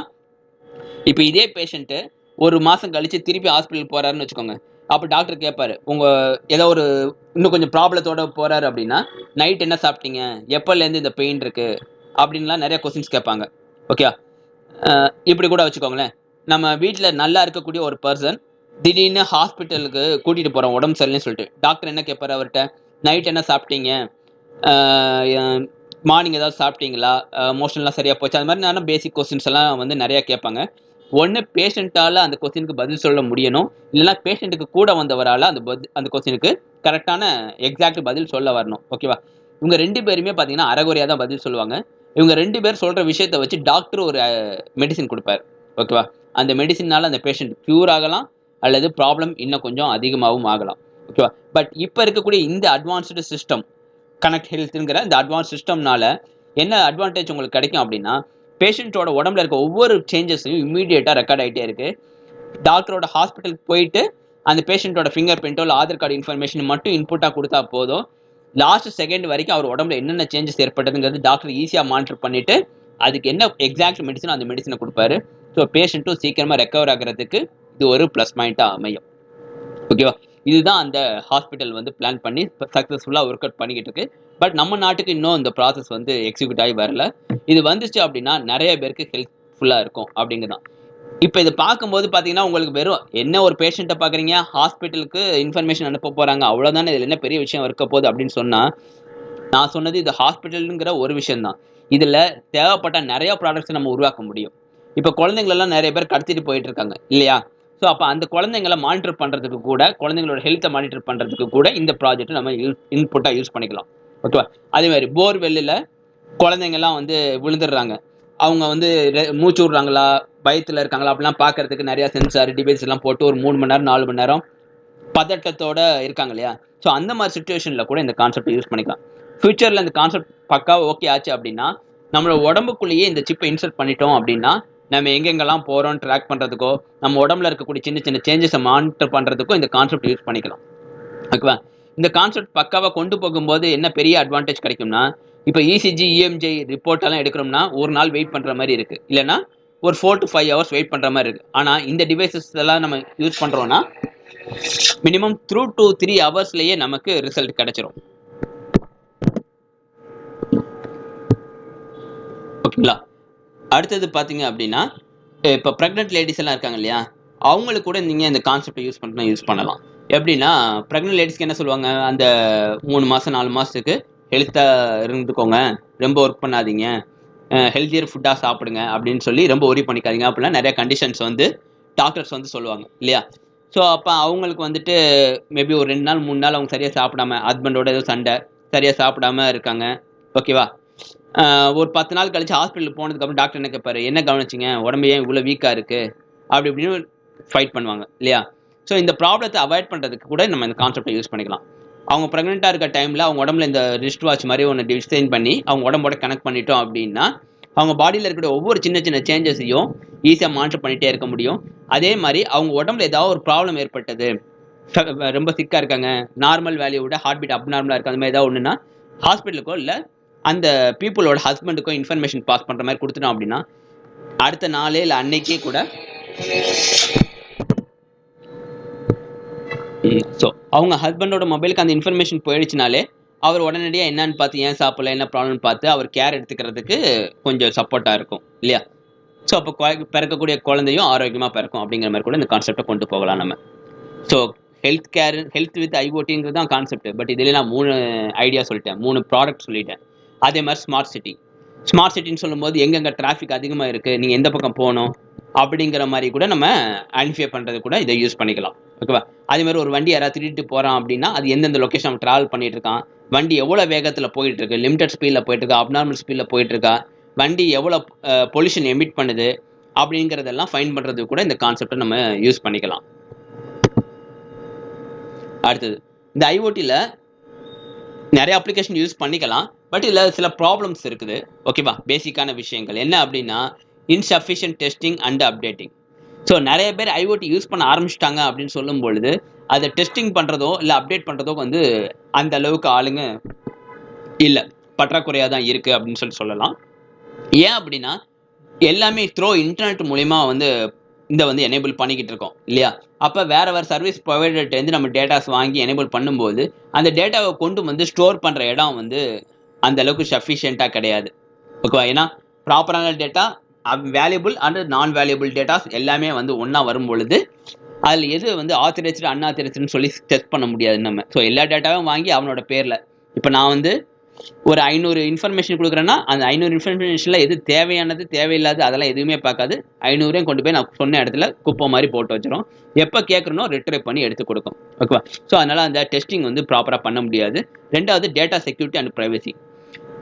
இப்போ இதே பேஷண்ட்டு ஒரு மாதம் கழித்து திருப்பி ஹாஸ்பிட்டல் போகிறாருன்னு வச்சுக்கோங்க. அப்போ டாக்டர் கேட்பாரு உங்கள் ஏதோ ஒரு இன்னும் கொஞ்சம் ப்ராப்ளத்தோட போகிறாரு அப்படின்னா நைட் என்ன சாப்பிட்டீங்க? எப்போலேருந்து இந்த பெயின் இருக்குது அப்படின்லாம் நிறைய கொஸ்டின்ஸ் கேட்பாங்க ஓகே இப்படி கூட வச்சுக்கோங்களேன். நம்ம வீட்டில் நல்லா இருக்கக்கூடிய ஒரு பர்சன் திடீர்னு ஹாஸ்பிட்டலுக்கு கூட்டிகிட்டு போகிறோம் உடம்பு சரியில்லைன்னு சொல்லிட்டு. டாக்டர் என்ன கேட்பாரு அவர்கிட்ட? நைட் என்ன சாப்பிட்டீங்க? மார்னிங் ஏதாவது சாப்பிட்டீங்களா? மோஷன்லாம் சரியாக போச்சு? அது மாதிரி நான் பேசிக் கொஸ்டின்ஸ் எல்லாம் வந்து நிறையா கேட்பாங்க ஒன்று பேஷண்ட்டால் அந்த கொஸ்டினுக்கு பதில் சொல்ல முடியணும். இல்லைன்னா பேஷண்ட்டுக்கு கூட வந்தவரால் அந்த பதில் அந்த கொஸ்டினுக்கு கரெக்டான எக்ஸாக்ட் பதில் சொல்ல வரணும். ஓகேவா இவங்க ரெண்டு பேருமே பார்த்தீங்கன்னா அறகுறையாக தான் பதில் சொல்லுவாங்க. இவங்க ரெண்டு பேர் சொல்கிற விஷயத்த வச்சு டாக்டர் ஒரு மெடிசின் கொடுப்பார். ஓகேவா அந்த மெடிசினால் அந்த பேஷண்ட் க்யூர் ஆகலாம் அல்லது ப்ராப்ளம் இன்னும் கொஞ்சம் அதிகமாகவும் ஆகலாம். ஓகேவா பட் இப்போ இருக்கக்கூடிய இந்த அட்வான்ஸ்டு சிஸ்டம் கனெக்ட் ஹெல்த்துங்கிற இந்த அட்வான்ஸ் சிஸ்டம்னால என்ன அட்வான்டேஜ் உங்களுக்கு கிடைக்கும் அப்படின்னா பேஷண்ட்டோட உடம்புல இருக்க ஒவ்வொரு சேஞ்சஸையும் இம்மீடியட்டாக ரெக்கார்ட் ஆகிட்டே இருக்குது டாக்டரோட ஹாஸ்பிட்டலுக்கு போயிட்டு அந்த பேஷண்ட்டோட ஃபிங்கர் பிரிண்ட்டோ இல்லை ஆதார் கார்டு இன்ஃபர்மேஷன் மட்டும் இன்புட்டாக கொடுத்தா போதும். லாஸ்ட் செகண்ட் வரைக்கும் அவர் உடம்புல என்னென்ன சேஞ்சஸ் ஏற்பட்டதுங்கிறது டாக்டர் ஈஸியாக மானிட்டர் பண்ணிவிட்டு அதுக்கு என்ன எக்ஸாக்ட் மெடிசன் அந்த மெடிசனை கொடுப்பாரு. ஸோ பேஷண்ட்டும் சீக்கிரமாக ரெக்கவர் ஆகிறதுக்கு இது ஒரு ப்ளஸ் பாயிண்ட்டாக அமையும். ஓகேவா இதுதான் அந்த ஹாஸ்பிட்டல் வந்து பிளான் பண்ணி சக்ஸஸ்ஃபுல்லாக ஒர்க் அவுட் பண்ணிக்கிட்டு இருக்கு. பட் நம்ம நாட்டுக்கு இன்னும் இந்த ப்ராசஸ் வந்து எக்ஸிக்யூட் ஆகி வரல. இது வந்துச்சு அப்படின்னா நிறைய பேருக்கு ஹெல்ப்ஃபுல்லாக இருக்கும் அப்படிங்கிறதான் இப்போ இதை பார்க்கும்போது பார்த்தீங்கன்னா உங்களுக்கு வெறும் என்ன ஒரு பேஷண்ட்டை பார்க்குறீங்க? ஹாஸ்பிட்டலுக்கு இன்ஃபர்மேஷன் அனுப்ப போகிறாங்க அவ்வளோதானே இதில் என்ன பெரிய விஷயம் இருக்க போகுது அப்படின்னு சொன்னால் நான் சொன்னது இது ஹாஸ்பிட்டலுங்கிற ஒரு விஷயம்தான். இதில் தேவைப்பட்ட நிறையா ப்ராடக்ட்ஸை நம்ம உருவாக்க முடியும். இப்போ குழந்தைங்களெல்லாம் நிறைய பேர் கடத்திட்டு போயிட்டு இருக்காங்க இல்லையா? ஸோ அப்போ அந்த குழந்தைங்களை மானிட்டர் பண்ணுறதுக்கு கூட குழந்தைங்களோட ஹெல்த்தை மானிட்டர் பண்ணுறதுக்கு கூட இந்த ப்ராஜெக்ட் நம்ம இன்புட்டாக யூஸ் பண்ணிக்கலாம். ஓகேவா? அதே மாதிரி போர்வெல்லில் குழந்தைங்கள்லாம் வந்து விழுந்துடுறாங்க. அவங்க வந்து மூச்சு விடுறாங்களா? பயத்தில் இருக்காங்களா? அப்படிலாம் பார்க்கறதுக்கு நிறையா சென்சார் டிவைஸ் எல்லாம் போட்டு ஒரு மூணு மணி நேரம் நாலு மணி நேரம் பதட்டத்தோட இருக்காங்க இல்லையா? ஸோ அந்த மாதிரி சுச்சுவேஷனில் கூட இந்த கான்செப்ட் யூஸ் பண்ணிக்கலாம். ஃபியூச்சரில் இந்த கான்செப்ட் பக்கா ஓகே ஆச்சு அப்படின்னா நம்மளோட உடம்புக்குள்ளேயே இந்த சிப்பை இன்சர்ட் பண்ணிட்டோம் அப்படின்னா நம்ம எங்கெங்கெல்லாம் போகிறோம் ட்ராக் பண்ணுறதுக்கோ நம்ம உடம்புல இருக்கக்கூடிய சின்ன சின்ன சேஞ்சஸை மானிட்டர் பண்ணுறதுக்கோ இந்த கான்செப்ட் யூஸ் பண்ணிக்கலாம். ஓகேவா? இந்த கான்செப்ட் பக்காவாக கொண்டு போகும்போது என்ன பெரிய அட்வான்டேஜ் கிடைக்கும்னா இப்போ இசிஜி இஎம்ஜி ரிப்போர்ட் எல்லாம் எடுக்கிறோம்னா ஒரு நாள் வெயிட் பண்ணுற மாதிரி இருக்குது இல்லைன்னா ஒரு four to five hours wait பண்ணுற மாதிரி இருக்குது ஆனால் இந்த டிவைசஸ் எல்லாம் நம்ம யூஸ் பண்ணுறோன்னா மினிமம் த்ரூ டூ த்ரீ ஹவர்ஸ்லேயே நமக்கு ரிசல்ட் கிடைச்சிரும். ஓகேங்களா? அடுத்தது பார்த்தீங்க அப்படின்னா இப்போ ப்ரெக்னென்ட் லேடிஸ் எல்லாம் இருக்காங்க இல்லையா? அவங்களுக்கு கூட நீங்கள் இந்த கான்செப்டை யூஸ் பண்ணா யூஸ் பண்ணலாம். எப்படின்னா ப்ரெக்னென்ட் லேடிஸ்க்கு என்ன சொல்லுவாங்க? அந்த மூணு மாதம் நாலு மாதத்துக்கு ஹெல்த்தாக இருந்துக்கோங்க. ரொம்ப ஒர்க் பண்ணாதீங்க. ஹெல்த்தியர் ஃபுட்டாக சாப்பிடுங்க அப்படின்னு சொல்லி ரொம்ப ஒரி பண்ணிக்காதீங்க. அப்படிலாம் நிறைய கண்டிஷன்ஸ் வந்து டாக்டர்ஸ் வந்து சொல்லுவாங்க. இல்லையா? ஸோ அப்போ அவங்களுக்கு வந்துட்டு மேபி ஒரு ரெண்டு நாள் மூணு நாள் அவங்க சரியாக சாப்பிடாம ஹஸ்பண்டோட ஏதோ சண்டை சரியாக சாப்பிடாம இருக்காங்க. ஓகேவா ஒரு பத்து நாள் கழிச்சு ஹாஸ்பிட்டல் போனதுக்கப்புறம் டாக்டர் என்ன கேட்பாரு என்ன கவனிச்சிங்க? உடம்பு ஏன் இவ்வளோ வீக்காக இருக்குது அப்படி இப்படின்னு ஃபைட் பண்ணுவாங்க. இல்லையா? ஸோ இந்த ப்ராப்ளத்தை அவாய்ட் பண்ணுறதுக்கு கூட நம்ம இந்த கான்செப்டை யூஸ் பண்ணிக்கலாம். அவங்க ப்ரெக்னெண்ட்டாக இருக்க டைமில் அவங்க உடம்புல இந்த ரிஸ்ட் வாட்ச் மாதிரி ஒன்று டிசைன் பண்ணி அவங்க உடம்போட கனெக்ட் பண்ணிட்டோம் அப்படின்னா அவங்க பாடியில் இருக்கிற ஒவ்வொரு சின்ன சின்ன சேஞ்சஸையும் ஈஸியாக மானிட்டர் பண்ணிகிட்டே இருக்க முடியும். அதே மாதிரி அவங்க உடம்புல ஏதாவது ஒரு ப்ராப்ளம் ஏற்பட்டது ரொம்ப சிக்காக இருக்காங்க நார்மல் வேல்யூ விட ஹார்ட் பீட் அப்நார்மலாக இருக்குது அந்த மாதிரி ஏதாவது ஒன்றுனா ஹாஸ்பிட்டலுக்கோ இல்லை அந்த பீப்புளோட ஹஸ்பண்டுக்கோ இன்ஃபர்மேஷன் பாஸ் பண்ணுற மாதிரி கொடுத்துட்டோம் அப்படின்னா அடுத்த நாளே இல்லை அன்னைக்கே கூட ஸோ அவங்க ஹஸ்பண்டோட மொபைலுக்கு அந்த இன்ஃபர்மேஷன் போயிடுச்சுனாலே அவர் உடனடியாக என்னன்னு பார்த்து ஏன் சாப்பிடல என்ன ப்ராப்ளம்னு பார்த்து அவர் கேர் எடுத்துக்கிறதுக்கு கொஞ்சம் சப்போர்ட்டாக இருக்கும் இல்லையா? ஸோ அப்போ பிறக்கக்கூடிய குழந்தையும் ஆரோக்கியமாக பிறக்கும் அப்படிங்கிற மாதிரி கூட இந்த கான்செப்டை கொண்டு போகலாம் நம்ம. So health care health with ஐஓடிங்கிறது தான் கான்செப்ட் பட் இதில் நான் மூணு ஐடியா சொல்லிட்டேன் மூணு ப்ராடக்ட் சொல்லிட்டேன். அதே மாதிரி ஸ்மார்ட் சிட்டி ஸ்மார்ட் சிட்டின்னு சொல்லும்போது எங்கெங்கே டிராஃபிக் அதிகமாக இருக்குது நீங்கள் எந்த பக்கம் போகணும்? அப்படிங்கிற மாதிரி கூட நம்ம ஐடென்டிஃபை பண்ணுறது கூட இதை யூஸ் பண்ணிக்கலாம். ஓகேவா அதே மாதிரி ஒரு வண்டி யாராவது திருட்டு போகிறான் அப்படின்னா அது எந்தெந்த லொக்கேஷன் அவன் ட்ராவல் பண்ணிட்டு இருக்கான் வண்டி எவ்வளோ வேகத்தில் போயிட்டு இருக்கு லிமிடெட் ஸ்பீடில் போயிட்டு இருக்கா அப்நார்மல் ஸ்பீடில் போயிட்டு இருக்கா வண்டி எவ்வளோ பொல்யூஷன் எமிட் பண்ணுது அப்படிங்கிறதெல்லாம் ஃபைன் பண்ணுறதுக்கு கூட இந்த கான்செப்டை நம்ம யூஸ் பண்ணிக்கலாம். அடுத்தது இந்த ஐஓடியில் நிறைய அப்ளிகேஷன் யூஸ் பண்ணிக்கலாம் பட் இதில் சில ப்ராப்ளம்ஸ் இருக்குது. ஓகேவா பேசிக்கான விஷயங்கள். என்ன அப்படின்னா insufficient testing and updating so நிறைய பேர் ஐஓடி யூஸ் பண்ண ஆரம்பிச்சிட்டாங்க அப்படின்னு சொல்லும் பொழுது அதை டெஸ்டிங் பண்ணுறதோ இல்லை அப்டேட் பண்ணுறதோ வந்து அந்த அளவுக்கு ஆளுங்க இல்லை. பற்றாக்குறையாக தான் இருக்குது அப்படின்னு சொல்லி சொல்லலாம். ஏன் அப்படின்னா எல்லாமே த்ரோ இன்டர்நெட் மூலிமா வந்து இந்த வந்து எனேபிள் பண்ணிக்கிட்டு இருக்கோம் இல்லையா? அப்போ வேறு வேறு சர்வீஸ் ப்ரொவைடர்ட்டேருந்து நம்ம டேட்டாஸ் வாங்கி எனேபிள் பண்ணும்போது அந்த டேட்டாவை கொண்டு வந்து ஸ்டோர் பண்ணுற இடம் வந்து அந்த அளவுக்கு சஃபிஷியண்ட்டாக கிடையாது. ஓகேவா ஏன்னா ப்ராப்பரான data valuable and non valuable datas எல்லாமே வந்து ஒன்றா வரும் பொழுது அதில் எது வந்து ஆத்தரைஸ்டு அன்ஆத்தரைஸ்டுன்னு சொல்லி டெஸ்ட் பண்ண முடியாது நம்ம. ஸோ எல்லா டேட்டாவும் வாங்கி அவனோட பேரில். இப்போ நான் வந்து ஒரு ஐநூறு இன்ஃபர்மேஷன் கொடுக்குறேன்னா அந்த ஐநூறு இன்ஃபர்மேஷனில் எது தேவையானது தேவையில்லாது அதெல்லாம் எதுவுமே பார்க்காது. ஐநூறையும் கொண்டு போய் நான் சொன்ன இடத்துல குப்பை மாதிரி போட்டு வச்சிடும் எப்போ கேட்குறனோ ரிட்ரைவ் பண்ணி எடுத்து கொடுக்கும். ஓகேவா ஸோ அதனால் அந்த டெஸ்டிங் வந்து ப்ராப்பராக பண்ண முடியாது. ரெண்டாவது data security and privacy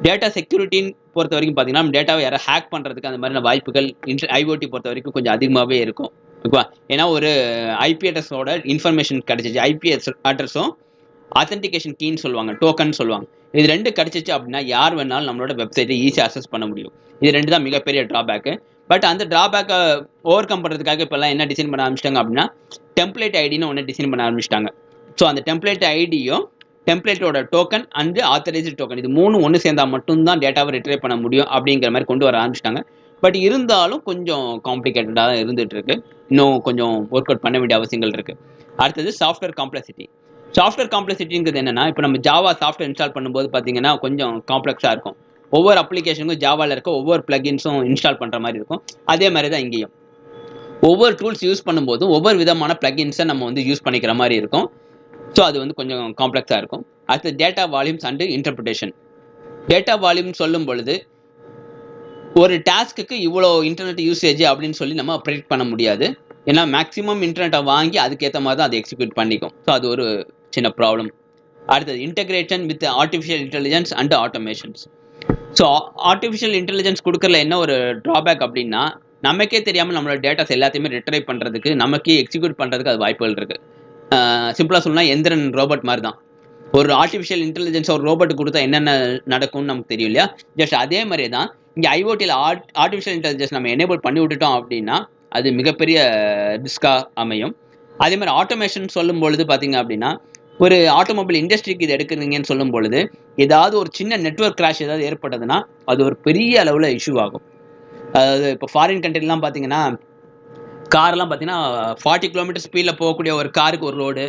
data செக்யூரிட்டின்னு பொறுத்த வரைக்கும் பார்த்தீங்கன்னா நம்ம டேட்டாவை யாரை ஹேக் பண்ணுறதுக்கு அந்த மாதிரியான வாய்ப்புகள் இன்டர் ஐஓடி பொறுத்த வரைக்கும் கொஞ்சம் அதிகமாகவே இருக்கும். ஓகேவா? ஏன்னா ஒரு ஐபி அட்ரஸோட இன்ஃபர்மேஷன் கிடச்சிச்சு. ஐபி அட்ரஸும் அத்தன்டிகேஷன் கீன்னு சொல்லுவாங்க டோக்கன் சொல்லுவாங்க. இது ரெண்டு கிடச்சிச்சு அப்படின்னா யார் வேணாலும் நம்மளோட வெப்சைட்டை ஈஸியாக அக்சஸ் பண்ண முடியும். இது ரெண்டு தான் மிகப்பெரிய ட்ராபேக்கு பட் அந்த ட்ராபேக்கை ஓவர் கம் பண்ணுறதுக்காக இப்போல்லாம் என்ன டிசைன் பண்ண ஆரம்பிச்சிட்டாங்க அப்படின்னா டெம்ப்ளேட் ஐடின்னு ஒன்று டிசைன் பண்ண ஆரம்பிச்சிட்டாங்க. ஸோ அந்த டெம்ப்ளேட் ஐடியும் டெம்ப்ளேட்டோட டோக்கன் அண்ட் ஆத்தரைஸ்டு டோக்கன் இது மூணு ஒன்று சேர்ந்தால் மட்டும்தான் டேட்டாவை ரிட்ரைவ் பண்ண முடியும் அப்படிங்கிற மாதிரி கொண்டு வர ஆரம்பிச்சிட்டாங்க. பட் இருந்தாலும் கொஞ்சம் காம்ப்ளிகேட்டடாக தான் இருந்துட்டு இருக்கு இன்னும் கொஞ்சம் ஒர்க் அவுட் பண்ண வேண்டிய அவசியங்கள் இருக்கு. அடுத்தது சாஃப்ட்வேர் காம்ப்ளெக்சிட்டி சாஃப்ட்வேர் காம்ப்ளெக்சிட்டிங்கிறது என்னன்னா இப்போ நம்ம ஜாவா சாஃப்ட்வேர் இன்ஸ்டால் பண்ணும்போது பார்த்தீங்கன்னா கொஞ்சம் காம்ப்ளெக்ஸாக இருக்கும். ஒவ்வொரு அப்ளிகேஷனுக்கும் ஜாவாவில் இருக்க ஒவ்வொரு பிளகின்ஸும் இன்ஸ்டால் பண்ணுற மாதிரி இருக்கும். அதே மாதிரி தான் இங்கேயும். ஒவ்வொரு டூல்ஸ் யூஸ் பண்ணும்போது ஒவ்வொரு விதமான பிளகின்ஸை நம்ம வந்து யூஸ் பண்ணிக்கிற மாதிரி இருக்கும். ஸோ அது வந்து கொஞ்சம் காம்ப்ளெக்ஸாக இருக்கும். அடுத்து data volumes and interpretation data volume சொல்லும் பொழுது ஒரு டாஸ்க்கு இவ்வளோ இன்டர்நெட் யூசேஜ் அப்படின்னு சொல்லி நம்ம ப்ரெடிக்ட் பண்ண முடியாது. ஏன்னா மேக்ஸிமம் இன்டர்நெட்டை வாங்கி அதுக்கேற்ற மாதிரி தான் அதை எக்ஸிக்யூட் பண்ணிக்கும். ஸோ அது ஒரு சின்ன ப்ராப்ளம் அடுத்தது integration with artificial intelligence and automations so artificial intelligence கொடுக்கறதுல என்ன ஒரு ட்ராபேக் அப்படின்னா நமக்கே தெரியாமல் நம்மளோட டேட்டாஸ் எல்லாத்தையுமே ரிட்ரைவ் பண்ணுறதுக்கு நமக்கே எக்ஸிக்யூட் பண்ணுறதுக்கு அது வாய்ப்புகள் இருக்குது சிம்பிளாக சொல்லணும்னா எந்திரன் ரோபோட் மாதிரி தான் ஒரு ஆர்டிஃபிஷியல் இன்டெலிஜென்ஸ் ஒரு ரோபோட் கொடுத்தா என்னென்ன நடக்கும்னு நமக்கு தெரியும் இல்லையா? ஜஸ்ட் அதே மாதிரி தான் இங்கே ஐஓடியில் ஆர்ட் ஆர்டிஃபிஷியல் இன்டெலிஜென்ஸ் நம்ம எனேபிள் பண்ணி விட்டுட்டோம் அப்படின்னா அது மிகப்பெரிய ரிஸ்காக அமையும். அதே மாதிரி ஆட்டோமேஷன் சொல்லும் பொழுது பார்த்தீங்க அப்படின்னா ஒரு ஆட்டோமொபைல் இண்டஸ்ட்ரிக்கு இது எடுக்கிறீங்கன்னு சொல்லும் பொழுது ஏதாவது ஒரு சின்ன நெட்ஒர்க் கிராஷ் ஏதாவது ஏற்பட்டதுன்னா அது ஒரு பெரிய அளவில் இஷ்யூ ஆகும். அதாவது இப்போ ஃபாரின் கண்ட்ரிலாம் பார்த்தீங்கன்னா கார்லாம் பார்த்தீங்கன்னா ஃபார்ட்டி கிலோமீட்டர் ஸ்பீடில் போகக்கூடிய ஒரு காருக்கு ஒரு ரோடு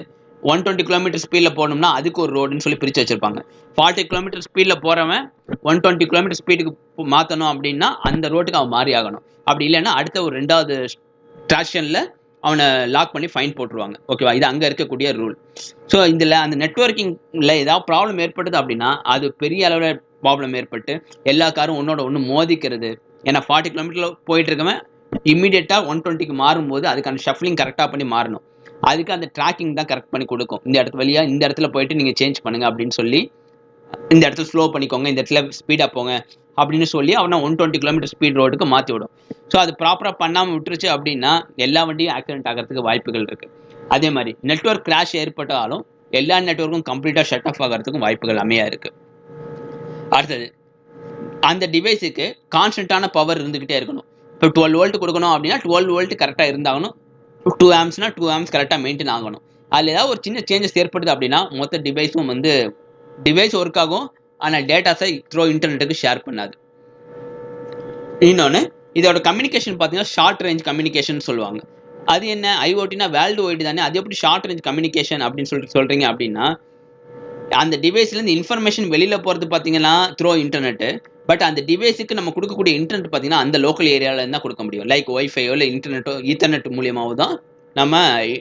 ஒன் டுவெண்ட்டி கிலோமீட்டர் ஸ்பீடில் போகணும்னா அதுக்கு ஒரு ரோடுன்னு சொல்லி பிரித்து வச்சுருப்பாங்க. ஃபார்ட்டி கிலோமீட்டர் ஸ்பீடில் போகிறவன் ஒன் டுவெண்ட்டி கிலோமீட்டர் ஸ்பீடுக்கு மாற்றணும் அப்படின்னா அந்த ரோட்டுக்கு அவன் மாறி ஆகணும். அப்படி இல்லைன்னா அடுத்த ஒரு ரெண்டாவது ட்ராக்ஷனில் அவனை லாக் பண்ணி ஃபைன் போட்டுருவாங்க. ஓகேவா இது அங்கே இருக்கக்கூடிய ரூல் ஸோ இதில் அந்த நெட்ஒர்க்கிங்கில் ஏதாவது ப்ராப்ளம் ஏற்படுது அப்படின்னா அது பெரிய அளவில் ப்ராப்ளம் ஏற்பட்டு எல்லா காரும் ஒன்றோட ஒன்று மோதிக்கிறது. ஏன்னா ஃபார்ட்டி கிலோமீட்டரில் போயிட்டு இருக்கவன் இம்மிடியட்டாக ஒன் டுவெண்ட்டிக்கு மாறும்போது அதுக்கான ஷஃப்லிங் கரெக்டாக பண்ணி மாறணும். அதுக்கு அந்த ட்ராக்கிங் தான் கரெக்ட் பண்ணி கொடுக்கும். இந்த இடத்து வழியாக இந்த இடத்துல போயிட்டு நீங்கள் சேஞ்ச் பண்ணுங்க அப்படின்னு சொல்லி இந்த இடத்துல ஸ்லோ பண்ணிக்கோங்க இந்த இடத்துல ஸ்பீடாக போங்க அப்படின்னு சொல்லி அவனை ஒன் டுவெண்ட்டி கிலோமீட்டர் ஸ்பீட் ரோடுக்கு மாற்றி விடும். ஸோ அது ப்ராப்பராக பண்ணாமல் விட்டுருச்சு அப்படின்னா எல்லா வண்டியும் ஆக்சிடென்ட் ஆகிறதுக்கு வாய்ப்புகள் இருக்குது அதே மாதிரி நெட்ஒர்க் கிராஷ் ஏற்பட்டாலும் எல்லா நெட்ஒர்க்கும் கம்ப்ளீட்டாக ஷட் ஆஃப் ஆகிறதுக்கும் வாய்ப்புகள் அமையா இருக்குது அடுத்தது அந்த டிவைஸுக்கு கான்ஸ்டன்ட்டான பவர் இருந்துக்கிட்டே இருக்கணும். இப்போ டுவெல் வோல்ட் கொடுக்கணும் அப்படின்னா டுவெல் வோல்ட் கரெக்டாக இருந்தாகணும். டூ ஆம்ஸ்னால் டூ ஆம்ஸ் கரெக்டாக மெயின்டைன் ஆகணும். அதில் ஏதாவது ஒரு சின்ன சேஞ்சஸ் ஏற்படுது அப்படின்னா மொத்த டிவைஸும் வந்து டிவைஸ் ஒர்க் ஆகும். ஆனால் டேட்டாஸை த்ரோ இன்டர்நெட்டுக்கு ஷேர் பண்ணாது. இன்னொன்று இதோட கம்யூனிகேஷன் பார்த்தீங்கன்னா ஷார்ட் ரேஞ்ச் கம்யூனிகேஷன் சொல்லுவாங்க. அது என்ன? ஐஓடினா வேர்ல்டு ஒய்டு தானே? அது எப்படி ஷார்ட் ரேஞ்ச் கம்யூனிகேஷன் அப்படின்னு சொல்லிட்டு சொல்கிறீங்க அப்படின்னா அந்த டிவைஸ்லேருந்து இன்ஃபர்மேஷன் வெளியில் போகிறது பார்த்தீங்கன்னா த்ரோ இன்டர்நெட்டு பட் அந்த டிவைஸுக்கு நம்ம கொடுக்கக்கூடிய இன்டர்நெட் பார்த்தீங்கன்னா அந்த லோக்கல் ஏரியாவில் தான் கொடுக்க முடியும். லைக் ஒய்ஃபையோ இல்லை இன்டர்நெட்டோ ஈத்தர்நெட் மூலியமாவோ தான் நம்ம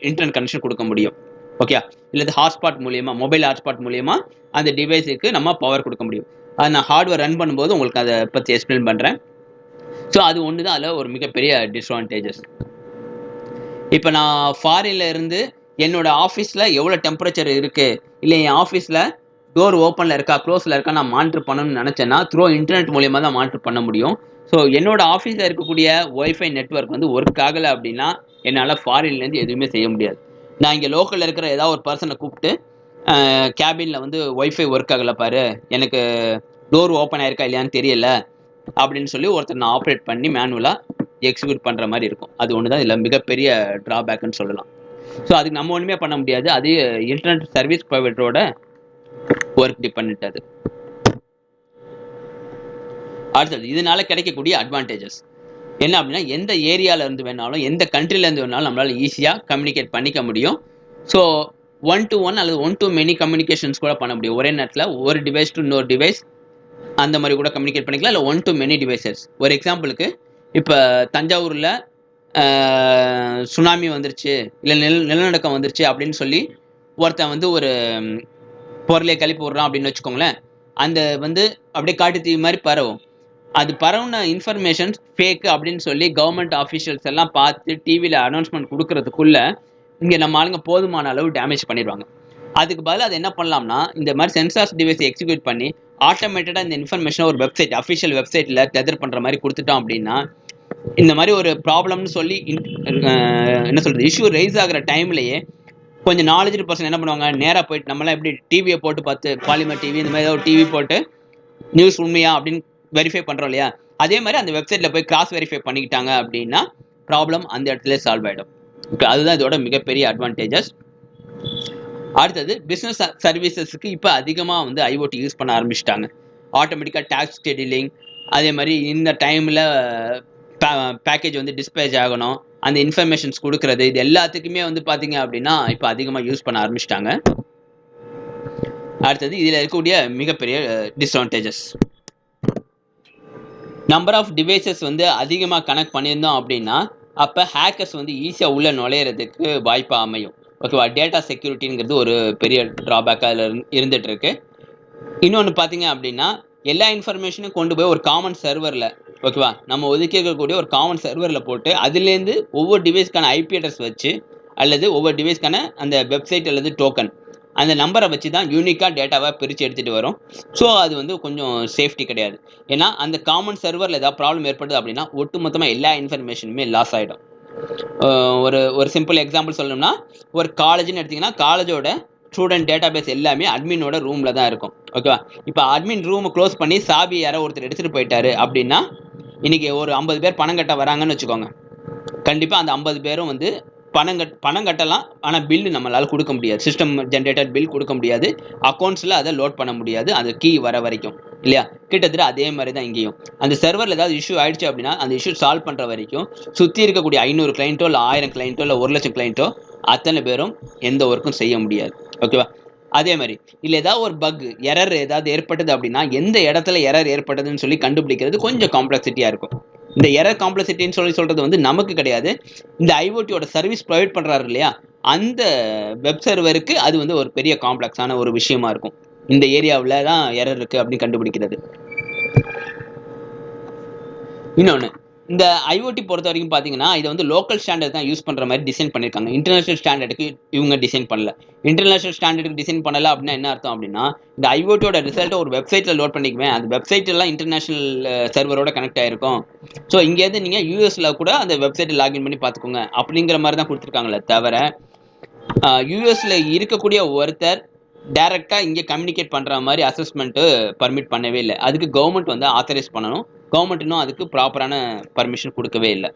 இன்டர்நெட் கனெக்ஷன் கொடுக்க முடியும். ஓகே இல்லை ஹாட்ஸ்பாட் மூலியமா மொபைல் ஹாட்ஸ்பாட் மூலியமா அந்த டிவைஸுக்கு நம்ம பவர் கொடுக்க முடியும். அது நான் ஹார்ட்வேர் ரன் பண்ணும்போது உங்களுக்கு அதை பற்றி எக்ஸ்பிளைன் பண்ணுறேன் ஸோ அது ஒன்று தான் அதில் ஒரு மிகப்பெரிய டிஸ்அட்வான்டேஜஸ் இப்போ நான் ஃபாரின்ல இருந்து என்னோட ஆஃபீஸில் எவ்வளோ டெம்பரேச்சர் இருக்குது இல்லை என் ஆஃபீஸில் டோர் ஓப்பனில் இருக்கா க்ளோஸில் இருக்கா நான் மானிட்டர் பண்ணணும்னு நினச்சேன்னா த்ரோ இன்டர்நெட் மூலியமாக தான் மானிட்டர் பண்ண முடியும். ஸோ என்னோட ஆஃபீஸில் இருக்கக்கூடிய ஒய்ஃபை நெட்ஒர்க் வந்து ஒர்க் ஆகலை அப்படின்னா என்னால் ஃபாரின்லேருந்து எதுவுமே செய்ய முடியாது. நான் இங்கே லோக்கலில் இருக்கிற ஏதாவது ஒரு பர்சனை கூப்பிட்டு கேபினில் வந்து ஒய்ஃபை ஒர்க் ஆகலை பாரு எனக்கு டோர் ஓப்பன் ஆயிருக்கா இல்லையான்னு தெரியல அப்படின்னு சொல்லி ஒருத்தர் நான் ஆப்ரேட் பண்ணி மேனுவலாக எக்ஸிக்யூட் பண்ணுற மாதிரி இருக்கும். அது ஒன்று தான் இதில் மிகப்பெரிய ட்ராபேக்குன்னு சொல்லலாம். ஸோ அதுக்கு நம்ம ஒன்றுமே பண்ண முடியாது. அது இன்டர்நெட் சர்வீஸ் ப்ரொவைடரோட ஒர்க் டிபெண்ட் அது அடுத்தது இதனால கிடைக்கக்கூடிய அட்வான்டேஜஸ் என்ன அப்படின்னா எந்த ஏரியால இருந்து வேணாலும் எந்த கண்ட்ரில இருந்து வேணாலும் நம்மளால ஈஸியாக கம்யூனிகேட் பண்ணிக்க முடியும். ஸோ ஒன் டு ஒன் அல்லது ஒன் டு மெனி கம்யூனிகேஷன்ஸ் கூட பண்ண முடியும். ஒரே நேரத்தில் ஒரு டிவைஸ் டு இன்னொரு டிவைஸ் அந்த மாதிரி கூட கம்யூனிகேட் பண்ணிக்கலாம். இல்லை ஒன் டு மெனி டிவைசஸ் ஒரு எக்ஸாம்பிளுக்கு இப்போ தஞ்சாவூரில் சுனாமி வந்துருச்சு இல்லை நில நிலநடுக்கம் வந்துருச்சு அப்படின்னு சொல்லி ஒருத்தன் வந்து ஒரு பொருளையை கிளப்பி விட்றான் அப்படின்னு வச்சுக்கோங்களேன். அந்த வந்து அப்படியே காட்டு தீ மாதிரி பரவும். அது பரவுன இன்ஃபர்மேஷன் ஃபேக் அப்படின்னு சொல்லி கவர்மெண்ட் ஆஃபீஷியல்ஸ் எல்லாம் பார்த்து டிவியில் அனௌன்ஸ்மெண்ட் கொடுக்கறதுக்குள்ள இங்கே நம்ம ஆளுங்க போதுமான அளவு டேமேஜ் பண்ணிடுவாங்க. அதுக்கு பதிலாக அது என்ன பண்ணலாம்னா இந்த மாதிரி சென்சார்ஸ் டிவைஸ் எக்ஸிக்யூட் பண்ணி ஆட்டோமேட்டடாக இந்த இன்ஃபர்மேஷனை ஒரு வெப்சைட் அஃபிஷியல் வெப்சைட்டில் டெதர் பண்ணுற மாதிரி கொடுத்துட்டோம் அப்படின்னா இந்த மாதிரி ஒரு ப்ராப்ளம்னு சொல்லி என்ன சொல்கிறது இஷ்யூ ரைஸ் ஆகிற டைம்லேயே கொஞ்சம் நாலேஜ் பர்சன் என்ன பண்ணுவாங்க? நேராக போயிட்டு நம்மளாம் எப்படி டிவியை போட்டு பார்த்து பாலிமர் டிவி இந்த மாதிரி ஏதாவது டிவி போட்டு நியூஸ் உண்மையா அப்படின்னு வெரிஃபை பண்ணுறோம் இல்லையா? அதே மாதிரி அந்த வெப்சைட்டில் போய் கிராஸ் வெரிஃபை பண்ணிக்கிட்டாங்க அப்படின்னா ப்ராப்ளம் அந்த இடத்துல சால்வ் ஆகிடும் அதுதான் இதோட மிகப்பெரிய அட்வான்டேஜஸ் அடுத்தது பிஸ்னஸ் சர்வீசஸ்க்கு இப்போ அதிகமாக வந்து ஐஓடி யூஸ் பண்ண ஆரம்பிச்சிட்டாங்க. ஆட்டோமேட்டிக்காக டேக்ஸ் ஷெடியூலிங் அதே மாதிரி இந்த டைமில் பேக்கேஜ் வந்து டிஸ்பேச் ஆகணும். அந்த இன்ஃபர்மேஷன்ஸ் கொடுக்கறது இது எல்லாத்துக்குமே வந்து பார்த்தீங்க அப்படின்னா இப்போ அதிகமாக யூஸ் பண்ண ஆரம்பிச்சிட்டாங்க. அடுத்தது இதில் இருக்கக்கூடிய மிகப்பெரிய டிஸ்அட்வான்டேஜஸ் நம்பர் ஆஃப் டிவைசஸ் வந்து அதிகமாக கனெக்ட் பண்ணியிருந்தோம் அப்படின்னா அப்போ ஹேக்கர்ஸ் வந்து ஈஸியாக உள்ளே நுழையிறதுக்கு வாய்ப்பாக அமையும். ஓகேவா? டேட்டா செக்யூரிட்டிங்கிறது ஒரு பெரிய ட்ராபேக்காக அதில் இருந்துகிட்ருக்கு இருக்கு. இன்னொன்று பார்த்தீங்க அப்படின்னா எல்லா இன்ஃபர்மேஷனும் கொண்டு போய் ஒரு காமன் சர்வரில் ஓகேவா நம்ம ஒதுக்கி இருக்கக்கூடிய ஒரு காமன் சர்வரில் போட்டு அதுலேருந்து ஒவ்வொரு டிவைஸ்க்கான ஐபி அட்ரஸ் வச்சு அல்லது ஒவ்வொரு டிவைஸ்க்கான அந்த வெப்சைட் அல்லது டோக்கன் அந்த நம்பரை வச்சு தான் யூனிக்காக டேட்டாவாக பிரித்து எடுத்துகிட்டு வரும். ஸோ அது வந்து கொஞ்சம் சேஃப்டி கிடையாது. ஏன்னா அந்த காமன் சர்வரில் ஏதாவது ப்ராப்ளம் ஏற்படுது அப்படின்னா ஒட்டுமொத்தமாக எல்லா இன்ஃபர்மேஷனுமே லாஸ் ஆகிடும் ஒரு ஒரு சிம்பிள் எக்ஸாம்பிள் சொல்லணும்னா ஒரு காலேஜ்னு எடுத்திங்கன்னா காலேஜோட ஸ்டூடெண்ட் டேட்டா பேஸ் எல்லாமே அட்மினோட ரூமில் தான் இருக்கும். ஓகேவா இப்போ அட்மின் ரூமை க்ளோஸ் பண்ணி சாவி யாரோ ஒருத்தர் எடுத்துகிட்டு போயிட்டாரு அப்படின்னா இன்றைக்கி ஒரு ஐம்பது பேர் பணம் கட்ட வராங்கன்னு வச்சுக்கோங்க. கண்டிப்பாக அந்த ஐம்பது பேரும் வந்து பணம் கட் பணம் கட்டலாம் ஆனால் பில்லு நம்மளால் கொடுக்க முடியாது. சிஸ்டம் ஜென்ரேட்டட் பில் கொடுக்க முடியாது. அக்கௌண்ட்ஸில் அதை லோட் பண்ண முடியாது. அந்த கீ வர வரைக்கும். இல்லையா? கிட்டத்தட்ட அதே மாதிரி தான் இங்கேயும். அந்த சர்வரில் ஏதாவது இஷ்யூ ஆயிடுச்சு அப்படின்னா அந்த இஷ்யூ சால்வ் பண்ணுற வரைக்கும் சுற்றி இருக்கக்கூடிய ஐநூறு கிளைண்ட்டோ இல்லை ஆயிரம் கிளைண்ட்டோ இல்லை ஒரு லட்சம் கிளைண்ட்டோ அத்தனை பேரும் எந்த ஒர்க்கும் செய்ய முடியாது. ஓகேவா அதே மாதிரி இல்லை ஏதாவது ஒரு பக் எரர் ஏதாவது ஏற்பட்டது அப்படின்னா எந்த இடத்துல எரர் ஏற்பட்டதுன்னு சொல்லி கண்டுபிடிக்கிறது கொஞ்சம் காம்ப்ளெக்சிட்டியாக இருக்கும். இந்த எரர் காம்ப்ளெக்சிட்டின்னு சொல்லி சொல்கிறது வந்து நமக்கு கிடையாது. இந்த ஐஓடியோட சர்வீஸ் ப்ரொவைட் பண்ணுறாரு இல்லையா? அந்த வெப் சர்வருக்கு அது வந்து ஒரு பெரிய காம்ப்ளெக்ஸான ஒரு விஷயமா இருக்கும். இந்த ஏரியாவில் தான் எரர் இருக்குது அப்படின்னு கண்டுபிடிக்கிறது. இன்னொன்று இந்த ஐஓடி பொறுத்த வரைக்கும் பார்த்தீங்கன்னா இதை வந்து லோக்கல் ஸ்டாண்டர்ட் தான் யூஸ் பண்ணுற மாதிரி டிசைன் பண்ணியிருக்காங்க இன்டர்நேஷனல் ஸ்டாண்டர்டுக்கு இவங்க டிசைன் பண்ணல. இன்டர்நேஷனல் ஸ்டாண்டர்டுக்கு டிசைன் பண்ணல அப்படின்னா என்ன அர்த்தம் அப்படின்னா இந்த ஐஓடியோட ரிசல்ட்டை ஒரு வெப்சைட்டில் லோட் பண்ணிக்குவேன். அந்த வெப்சைட் எல்லாம் இன்டர்நேஷனல் சர்வரோட கனெக்ட் ஆயிருக்கும். ஸோ இங்கேருந்து நீங்கள் யூஎஸில் கூட அந்த வெப்சைட்டை லாகின் பண்ணி பார்த்துக்கோங்க அப்படிங்கிற மாதிரி தான் கொடுத்துருக்காங்களே தவிர யூஎஸில் இருக்கக்கூடிய ஒருத்தர் டைரெக்டாக இங்கே கம்யூனிகேட் பண்ணுற மாதிரி அசஸ்மெண்ட்டு பர்மிட் பண்ணவே இல்லை. அதுக்கு கவர்மெண்ட் வந்து ஆத்தரைஸ் பண்ணணும். கவர்மெண்ட் இன்னும் அதுக்கு ப்ராப்பரான பர்மிஷன் கொடுக்கவே இல்லை.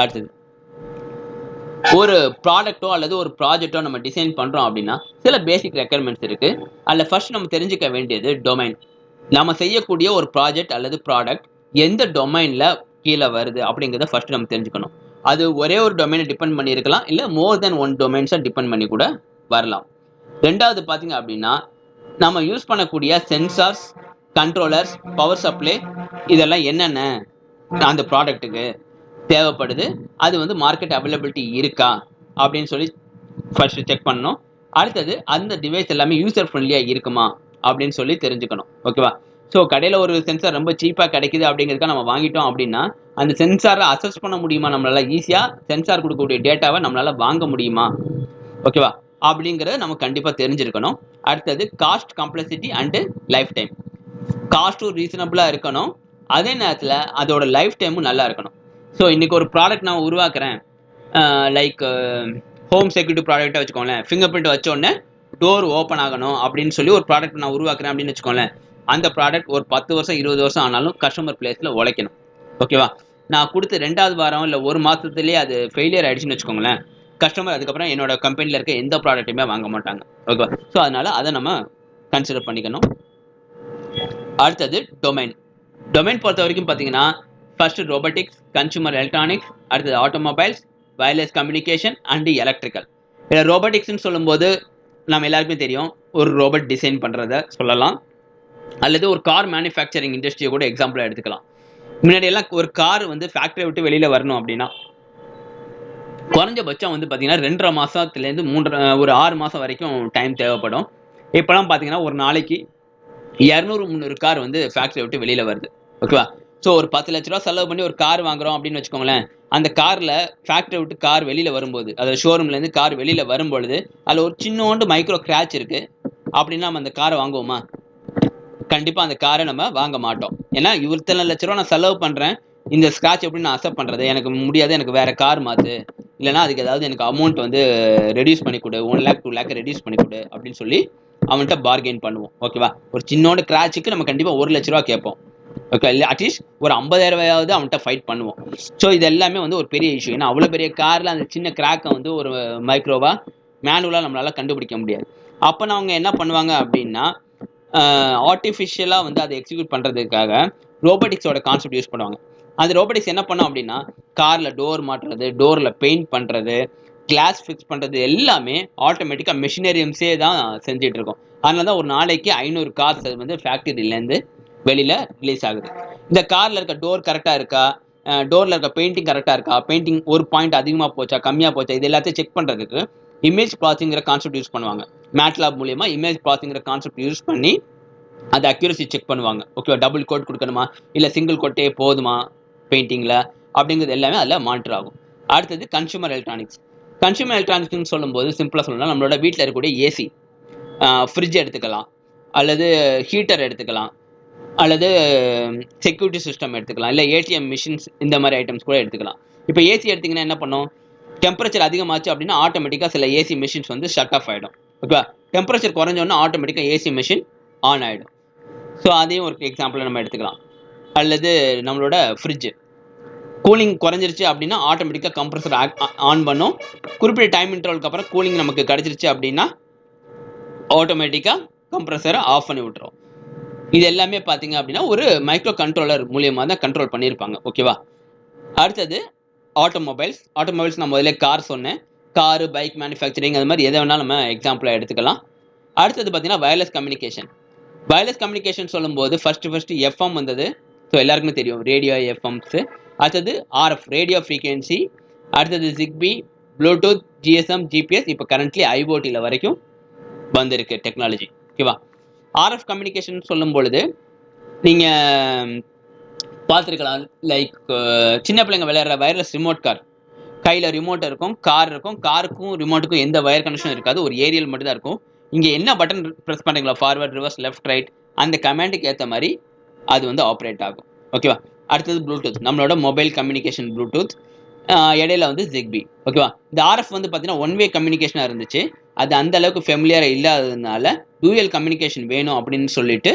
அடுத்தது. ஒரு ப்ராடக்ட்டோ அல்லது ஒரு ப்ராஜெக்டோ நம்ம டிசைன் பண்ணுறோம் அப்படின்னா சில பேசிக் ரெக்குயர்மெண்ட்ஸ் இருக்குது அதில் ஃபர்ஸ்ட் நம்ம தெரிஞ்சுக்க வேண்டியது டொமைன் நம்ம செய்யக்கூடிய ஒரு ப்ராஜெக்ட் அல்லது ப்ராடக்ட் எந்த டொமைனில் கீழே வருது அப்படிங்கிறத ஃபர்ஸ்ட் நம்ம தெரிஞ்சுக்கணும். அது ஒரே ஒரு டொமைனை டிபெண்ட் பண்ணியிருக்கலாம் இல்லை மோர் தென் ஒன் டொமைன்ஸை டிபெண்ட் பண்ணி கூட வரலாம். ரெண்டாவது பார்த்தீங்க அப்படின்னா நம்ம யூஸ் பண்ணக்கூடிய சென்சார்ஸ் கண்ட்ரோலர்ஸ் பவர் சப்ளை இதெல்லாம் என்னென்ன அந்த ப்ராடக்ட்டுக்கு தேவைப்படுது? அது வந்து மார்க்கெட் அவைலபிலிட்டி இருக்கா? அப்படின்னு சொல்லி ஃபர்ஸ்ட் செக் பண்ணணும். அடுத்தது அந்த டிவைஸ் எல்லாமே யூசர் ஃப்ரெண்ட்லியாக இருக்குமா? அப்படின்னு சொல்லி தெரிஞ்சுக்கணும். ஓகேவா ஸோ கடையில் ஒரு சென்சார் ரொம்ப சீப்பாக கிடைக்குது அப்படிங்கிறதுக்காக நம்ம வாங்கிட்டோம் அப்படின்னா அந்த சென்சாரை அசஸ் பண்ண முடியுமா? நம்மளால் ஈஸியாக சென்சார் கொடுக்கக்கூடிய டேட்டாவை நம்மளால் வாங்க முடியுமா? ஓகேவா அப்படிங்கிறத நம்ம கண்டிப்பாக தெரிஞ்சிருக்கணும். அடுத்தது cost complexity and life time காஸ்ட்டும் ரீசனபிளாக இருக்கணும். அதே நேரத்தில் அதோட லைஃப் டைமும் நல்லா இருக்கணும். ஸோ இன்றைக்கி ஒரு ப்ராடக்ட் நான் உருவாக்குறேன். லைக் ஹோம் செக்யூரிட்டி ப்ராடக்ட்டாக வச்சுக்கோங்களேன். ஃபிங்கர் பிரிண்ட் வச்சோடனே டோர் ஓப்பன் ஆகணும் அப்படின்னு சொல்லி ஒரு ப்ராடக்ட் நான் உருவாக்குறேன் அப்படின்னு வச்சுக்கோங்களேன். அந்த ப்ராடக்ட் ஒரு பத்து வருஷம் இருபது வருஷம் ஆனாலும் கஸ்டமர் பிளேஸில் உழைக்கணும். ஓகேவா நான் கொடுத்த ரெண்டாவது வாரம் இல்லை ஒரு மாதத்துலேயே அது ஃபெயிலியர் ஆயிடுச்சுன்னு வச்சுக்கோங்களேன். கஸ்டமர் அதுக்கப்புறம் என்னோட கம்பெனியில் இருக்க எந்த ப்ராடக்ட்டுமே வாங்க மாட்டாங்க. ஓகேவா ஸோ அதனால் அதை நம்ம கன்சிடர் பண்ணிக்கணும். அடுத்தது டொமைன் டொமைன் பொறுத்த வரைக்கும் பார்த்தீங்கன்னா ஃபர்ஸ்ட் ரோபோட்டிக்ஸ் கன்சூமர் எலக்ட்ரானிக்ஸ் அடுத்தது automobiles wireless communication and electrical இதில் ரோபோட்டிக்ஸ்னு சொல்லும்போது நம்ம எல்லாருக்குமே தெரியும் ஒரு ரோபோட் டிசைன் பண்ணுறத சொல்லலாம். அல்லது ஒரு கார் மேனுஃபேக்சரிங் இண்டஸ்ட்ரியை கூட எக்ஸாம்பிளாக எடுத்துக்கலாம். முன்னாடி எல்லாம் ஒரு கார் வந்து ஃபேக்ட்ரியை விட்டு வெளியில் வரணும் அப்படின்னா குறைஞ்சபட்சம் வந்து பார்த்தீங்கன்னா ரெண்டரை மாதத்துலேருந்து மூன்றரை ஒரு ஆறு மாதம் வரைக்கும் டைம் தேவைப்படும். இப்போலாம் பார்த்தீங்கன்னா ஒரு நாளைக்கு இரநூறு முந்நூறு கார் வந்து ஃபேக்ட்ரியை விட்டு வெளியில் வருது. ஓகேவா ஸோ ஒரு பத்து லட்ச ரூபா செலவு பண்ணி ஒரு கார் வாங்குறோம் அப்படின்னு வச்சுக்கோங்களேன் அந்த காரில் ஃபேக்ட்ரி விட்டு கார் வெளியில் வரும்போது அதாவது ஷோரூம்லேருந்து கார் வெளியில் வரும்பொழுது அதில் ஒரு சின்னோண்டு மைக்ரோ கிராச் இருக்குது அப்படின்னா நம்ம அந்த காரை வாங்குவோமா? கண்டிப்பாக அந்த காரை நம்ம வாங்க மாட்டோம். ஏன்னா இத்தனை லட்ச ரூபா நான் செலவு பண்ணுறேன் இந்த ஸ்க்ராட்ச் எப்படி நான் அக்செப்ட் பண்ணுறது எனக்கு முடியாது எனக்கு வேறு கார் மாற்று இல்லைனா அதுக்கு ஏதாவது எனக்கு அமௌண்ட் வந்து ரெடியூஸ் பண்ணி கொடு one lakh two lakh reduce பண்ணி கொடு அப்படின்னு சொல்லி அவன்கிட்ட பார்கெயின் பண்ணுவோம். ஓகேவா ஒரு சின்னோட கிராச்சுக்கு நம்ம கண்டிப்பாக ஒரு லட்ச ரூபா கேட்போம். ஓகே இல்லை அட்லீஸ்ட் ஒரு ஐம்பதாயிரம் ரூபாயாவது அவன்கிட்ட ஃபைட் பண்ணுவோம். ஸோ இது எல்லாமே வந்து ஒரு பெரிய இஷ்யூ ஏன்னா அவ்வளோ பெரிய காரில் அந்த சின்ன கிராக்கை வந்து ஒரு மைக்ரோவா மேனுவலாக நம்மளால் கண்டுபிடிக்க முடியாது. அப்போ அவங்க என்ன பண்ணுவாங்க அப்படின்னா ஆர்டிஃபிஷியலாக வந்து அதை எக்ஸிக்யூட் பண்ணுறதுக்காக ரோபோட்டிக்ஸோட கான்செப்ட் யூஸ் பண்ணுவாங்க. அந்த ரோபோட்டிக்ஸ் என்ன பண்ணோம் அப்படின்னா காரில் டோர் மாட்டுறது டோரில் பெயிண்ட் பண்ணுறது கிளாஸ் ஃபிக்ஸ் பண்ணுறது எல்லாமே ஆட்டோமேட்டிக்காக மிஷினரியம்ஸே தான் செஞ்சுட்டு இருக்கோம். அதனால தான் ஒரு நாளைக்கு ஐநூறு கார்ஸ் அது வந்து ஃபேக்ட்ரியிலேருந்து வெளியில் ரிலீஸ் ஆகுது. இந்த காரில் இருக்க டோர் கரெக்டாக இருக்கா? டோரில் இருக்க பெயிண்டிங் கரெக்டாக இருக்கா? பெயிண்டிங் ஒரு பாயிண்ட் அதிகமாக போச்சா? கம்மியாக போச்சா? இது எல்லாத்தையும் செக் பண்ணுறதுக்கு இமேஜ் ப்ராசிங்கிற கான்செப்ட் யூஸ் பண்ணுவாங்க. மேட்லாப் மூலியமாக இமேஜ் ப்ராசிங்கிற கான்செப்ட் யூஸ் பண்ணி அந்த அக்யூரசி செக் பண்ணுவாங்க. ஓகேவா டபுள் கோட் கொடுக்கணுமா? இல்லை சிங்கிள் கோட்டே போதுமா பெயிண்டிங்கில் அப்படிங்கிறது எல்லாமே அதில் மானிட்டர் ஆகும். அடுத்தது கன்சூமர் எலக்ட்ரானிக்ஸ் கன்சூமர் எலக்ட்ரானிக்ஸ்னு சொல்லும்போது சிம்பிளாக சொல்லலாம் நம்மளோட வீட்டில் இருக்கக்கூடிய ஏசி ஃப்ரிட்ஜ் எடுத்துக்கலாம் அல்லது ஹீட்டர் எடுத்துக்கலாம் அல்லது செக்யூரிட்டி சிஸ்டம் எடுத்துக்கலாம் இல்லை ஏடிஎம் மிஷின்ஸ் இந்த மாதிரி ஐட்டம்ஸ் கூட எடுத்துக்கலாம். இப்போ ஏசி எடுத்திங்கன்னா என்ன பண்ணும்? டெம்பரேச்சர் அதிகமாச்சு அப்படின்னா ஆட்டோமேட்டிக்காக சில ஏசி மிஷின்ஸ் வந்து ஷட் ஆஃப் ஆகிடும் ஓகேவா டெம்பரேச்சர் குறைஞ்சோன்னா ஆட்டோமேட்டிக்காக ஏசி மிஷின் ஆன் ஆகிடும் ஸோ அதையும் ஒரு எக்ஸாம்பிள் நம்ம எடுத்துக்கலாம். அல்லது நம்மளோட ஃப்ரிட்ஜு கூலிங் குறைஞ்சிருச்சு அப்படின்னா ஆட்டோமேட்டிக்காக கம்ப்ரஸர் ஆன் பண்ணும். குறிப்பிட்ட டைம் இன்டர்வலுக்கு அப்புறம் கூலிங் நமக்கு கிடச்சிருச்சு அப்படின்னா ஆட்டோமேட்டிக்காக கம்ப்ரஸரை ஆஃப் பண்ணி விட்டுரும். இது எல்லாமே பார்த்தீங்க அப்படின்னா ஒரு மைக்ரோ கண்ட்ரோலர் மூலியமாக தான் கண்ட்ரோல் பண்ணியிருப்பாங்க. ஓகேவா அடுத்தது ஆட்டோமொபைல்ஸ் ஆட்டோமொபைல்ஸ் நான் முதல்ல கார் சொன்னேன். காரு பைக் மேனுஃபேக்சரிங் அது மாதிரி எதை வேணாலும் நம்ம எக்ஸாம்பிளாக எடுத்துக்கலாம். அடுத்தது பார்த்தீங்கன்னா வயர்லெஸ் கம்யூனிகேஷன் வயர்லெஸ் கம்யூனிகேஷன் சொல்லும்போது ஃபஸ்ட்டு ஃபஸ்ட்டு எஃப்எம் வந்தது. ஸோ எல்லாருக்குமே தெரியும். ரேடியோ எஃப்எம்ஸு அடுத்தது ஆர்எஃப் ரேடியோ ஃப்ரீக்வன்சி அடுத்தது ஜிக்பி ப்ளூடூத் ஜிஎஸ்எம் ஜிபிஎஸ் இப்போ கரண்ட்லி ஐஓடியில் வரைக்கும் வந்திருக்கு டெக்னாலஜி ஓகேவா ஆர்எஃப் கம்யூனிகேஷன் சொல்லும் பொழுது நீங்கள் பார்த்துருக்கலாம் லைக் சின்ன பிள்ளைங்க விளையாடுற வயர்லெஸ் ரிமோட் கார் கையில் ரிமோட் இருக்கும் கார் இருக்கும் காருக்கும் ரிமோட்டுக்கும் எந்த வயர் கனெக்ஷன் இருக்காது ஒரு ஏரியல் மட்டும் தான் இருக்கும். இங்கே என்ன பட்டன் ப்ரெஸ் பண்ணுறீங்களா ஃபார்வர்ட் ரிவர்ஸ் லெஃப்ட் ரைட் அந்த கமாண்டுக்கு ஏற்ற மாதிரி அது வந்து ஆப்ரேட் ஆகும். ஓகேவா அடுத்தது ப்ளூடூத் நம்மளோட மொபைல் கம்யூனிகேஷன் ப்ளூடூத் இடையில வந்து ஜிக்பி ஓகேவா இந்த ஆர்எஃப் வந்து பார்த்தீங்கன்னா ஒன் வே கம்யூனிகேஷனாக இருந்துச்சு. அது அந்த அளவுக்கு ஃபெமிலியராக இல்லாததுனால டூயல் கம்யூனிகேஷன் வேணும் அப்படின்னு சொல்லிட்டு